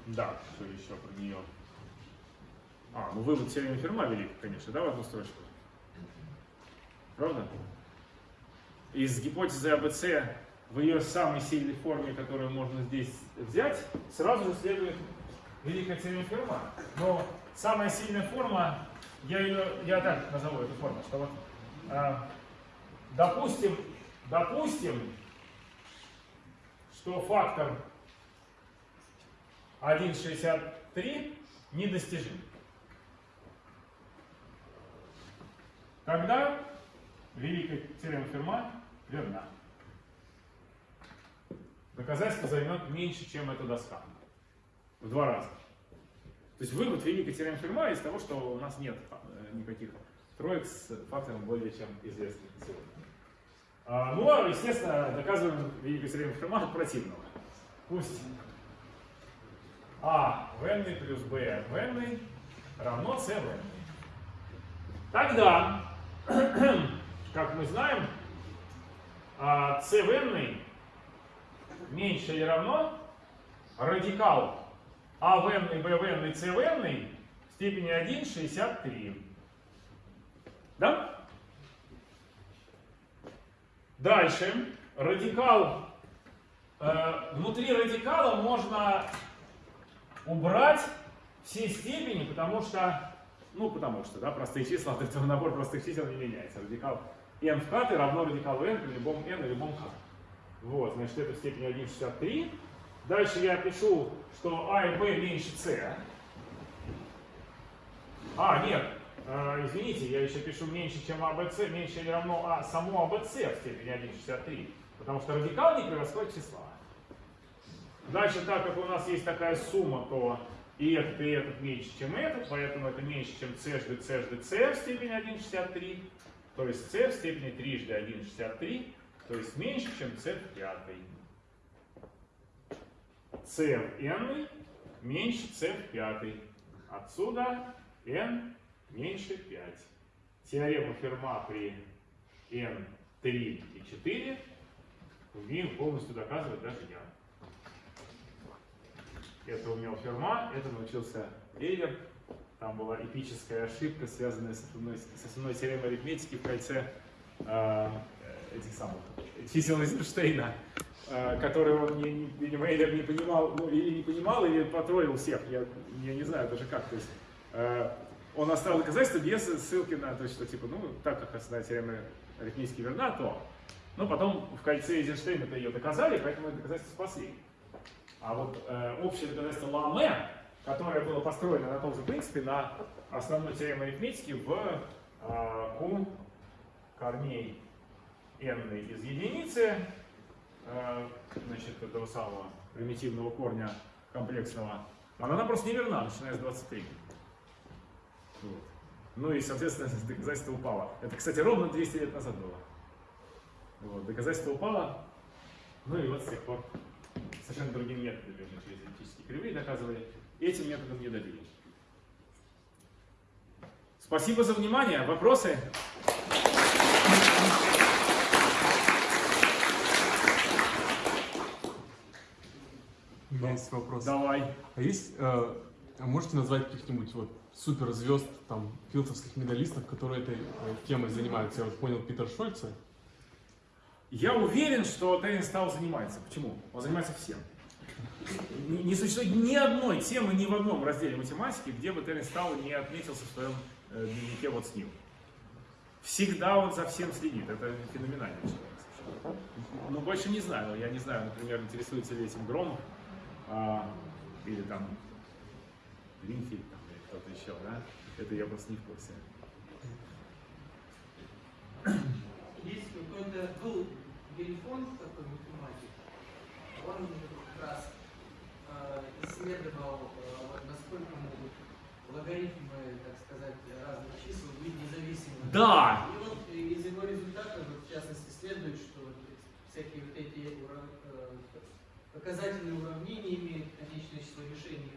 Да, что еще про нее? А, ну вывод теоремы Ферма велик, конечно, да, в одну строчку? Правда? Из гипотезы АБЦ в ее самой сильной форме, которую можно здесь взять, сразу же следует великая теорема Ферма. Но самая сильная форма, я ее, я так назову эту форму, что вот, а, допустим, допустим, что фактор 1,63 недостижим. Тогда великая теорема верна. Доказательство займет меньше, чем эта доска. В два раза. То есть вывод великой теоремы Ферма из того, что у нас нет э, никаких троек с фактором более чем известным сегодня. А, ну, а, естественно, доказываем великую теорему Ферма от противного. Пусть а в n плюс b в n равно c в n. Тогда, как мы знаем, а, c в n меньше или равно радикал а в n, b в n и c в n в степени 1,63. Да? Дальше. Радикал. Э, внутри радикала можно убрать все степени, потому что, ну, потому что, да, простые числа от этого набора простых чисел не меняется. Радикал n в k равно радикалу n при любом n и любом k. Вот, значит, это в степени 1,63. Дальше я пишу, что а и b меньше c. А, нет, э, извините, я еще пишу меньше, чем абц, меньше или равно а само абц в степени 1,63. Потому что радикал не превосходит числа. Дальше, так как у нас есть такая сумма, то и этот, и этот меньше, чем этот, поэтому это меньше, чем c жды c жды c в степени 1,63. То есть c в степени 3 жды 1,63, то есть меньше, чем c в пятой. c в n меньше c в пятой. Отсюда n меньше 5. Теорема Ферма при n 3 и 4 умею полностью доказывать даже я. Это умел Ферма, это научился Эйлер. Там была эпическая ошибка, связанная с основной, с основной теоремой арифметики в кольце э, этих самых чисел Эйзенштейна, э, которые он, не, не, видимо, Эйлер не понимал, ну, или не понимал, или потроил всех, я, я не знаю даже как. То есть, э, он оставил доказательства без ссылки на то, что типа, ну, так как основная теорема арифметики верна, то. Но потом в кольце Эйзенштейна-то ее доказали, поэтому это доказательство спасли. А вот э, общее доказательство Ламе, которое было построено на том же принципе, на основной теореме арифметики в э, Q корней n из единицы, э, значит, этого самого примитивного корня комплексного, она просто неверна, начиная с 23. Вот. Ну и, соответственно, доказательство упало. Это, кстати, ровно 200 лет назад было. Вот, доказательство упало, ну и вот с тех пор совершенно другим методом мы через эллиптические кривые доказывали. Этим методом не добились. Спасибо за внимание. Вопросы? У меня есть вопрос. Давай. А есть, э, а можете назвать каких-нибудь вот суперзвезд, там, филдовских медалистов, которые этой э, темой занимаются? Я вот понял Питер Шольца. Я уверен, что Терен стал занимается. Почему? Он занимается всем. Не, существует ни одной темы, ни в одном разделе математики, где бы Терен Стау не отметился в своем э, дневнике вот с ним. Всегда он за всем следит. Это совершенно. Ну, больше не знаю. Я не знаю, например, интересуется ли этим Громов а, или там Гринфильд там, или кто-то еще, да? Это я просто не в курсе. Есть какой-то, был Гельфон, такой математик, он как раз э, исследовал, э, насколько могут логарифмы, так сказать, разных чисел быть независимыми. Да! И вот из его результатов, в частности, следует, что всякие вот эти ура- э, показательные уравнения имеют конечное число решений.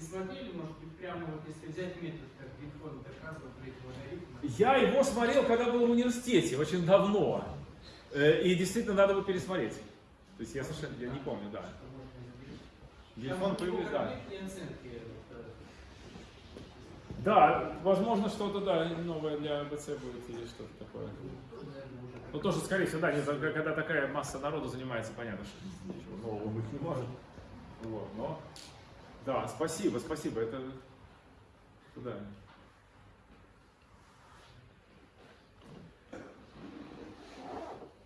Не смотрели, может быть, прямо вот если взять метод, как Гельфон доказывал при этих логарифмах, Я его смотрел, когда был в университете, очень давно. Э, И действительно надо бы пересмотреть. То есть я совершенно я не помню, да. Там появился, да. оценки. вот, Да, возможно, что-то, да, новое для АБЦ будет или что-то такое. Ну, тоже, скорее всего, да, не когда такая масса народу занимается, понятно, что ничего нового быть не может. Вот, но, да, спасибо, спасибо, это, да.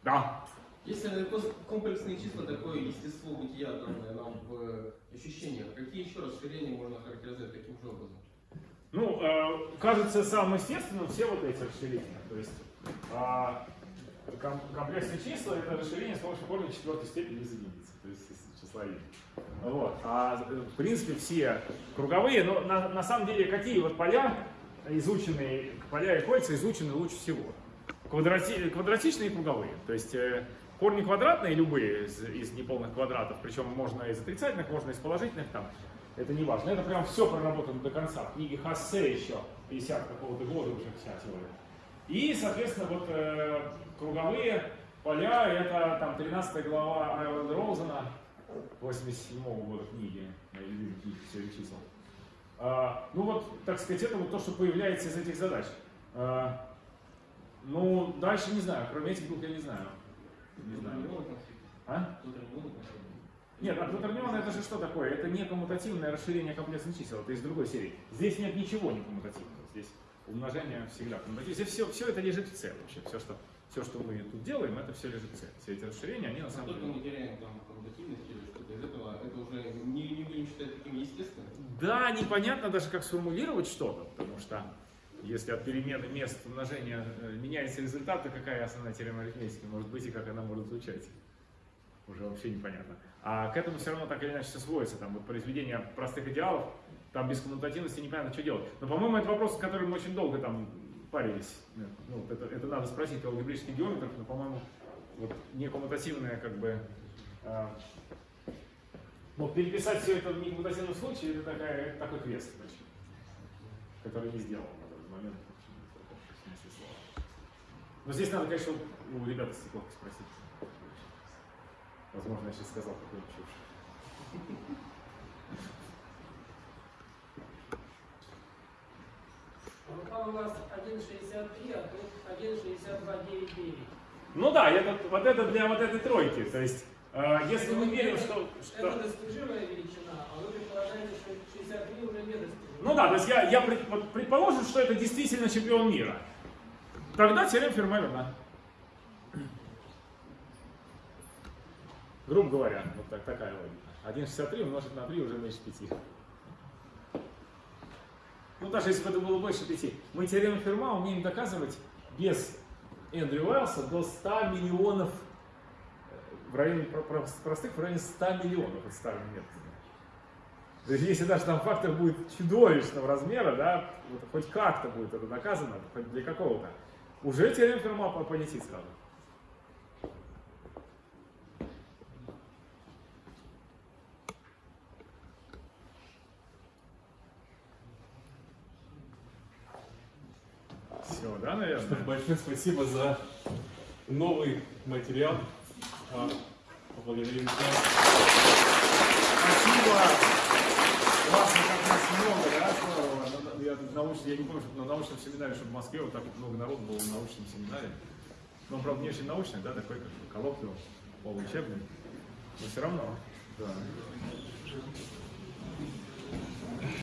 Да, Если комплексные числа, такое естество бытия, данное нам в ощущениях, какие еще расширения можно характеризовать таким же образом? Ну, э, кажется самым естественным все вот эти расширения. То есть а, ком- комплексные числа это расширение с помощью корня четвертой степени из единицы, то есть и. Вот. А в принципе все круговые, но на, на самом деле какие вот поля изученные, поля и кольца изучены лучше всего? Квадрати- квадратичные и круговые. То есть э, корни квадратные любые из, из неполных квадратов, причем можно из отрицательных, можно из положительных там. Это не важно. Это прям все проработано до конца. В книге Хассе еще 50 какого-то года уже вся. И, соответственно, вот э, круговые поля, это там 13 глава Айвана Роузена, 87 года книги, моей любимой книги «Теория чисел». А, ну вот, так сказать, это вот то, что появляется из этих задач. А, ну, дальше не знаю, кроме этих двух я не знаю. Не знаю. А? Нет, а Кватернион это же что такое? Это не коммутативное расширение комплексных чисел, это из другой серии. Здесь нет ничего не коммутативного. Здесь умножение всегда коммутативно. Здесь все, все это лежит в C вообще. Все что, все, что мы тут делаем, это все лежит в C. Все эти расширения, они на самом Только деле... мы теряем там коммутативность или что-то из этого, это уже не, не будем считать таким естественным. Да, непонятно даже, как сформулировать что-то, потому что если от перемены мест умножения э, меняется результат, то какая основная теорема арифметики может быть и как она может звучать? Уже вообще непонятно. А к этому все равно так или иначе все сводится. Там вот произведение простых идеалов, там без коммутативности непонятно, что делать. Но, по-моему, это вопрос, с которым мы очень долго там парились. Ну, вот это, это надо спросить у алгебрических геометров, но, по-моему, вот некоммутативное как бы... а, ну, переписать все это в некоммутативном случае, это такая, такой квест, значит, который не сделал на данный момент. Но здесь надо, конечно, у ребят из стекловки спросить. Возможно, я сейчас сказал какую-нибудь чушь. Ну там у нас 1.63, а тут 1.6299. Ну да, это, вот это для вот этой тройки. То есть, э, если мы верим, что... что... Это достижимая величина, а вы предполагаете, что 63 уже недостижима. Ну да, то есть я, я пред- вот предположим, что это действительно чемпион мира. Тогда теорема Ферма верна. Грубо говоря, вот так, такая логика. 1,63 умножить на 3 уже меньше 5. Ну, даже если бы это было больше 5. Мы теорему Ферма умеем доказывать без Эндрю Уэллса до 100 миллионов, э, в районе про- про- простых в районе 100 миллионов от старых методов. То есть если даже там фактор будет чудовищного размера, да, вот хоть как-то будет это доказано, хоть для какого-то, уже теорема Ферма по- полетит сразу. Все, да, наверное? Большое спасибо за новый материал. А, Поблагодарим. Спасибо. Классно, как нас много, да, здорово. Я, тут научный, я не помню, что на научном семинаре, чтобы в Москве вот так вот много народу было на научном семинаре. Ну, правда, не очень научный, да, такой как бы коллоквиум, полуучебный. Но все равно, да.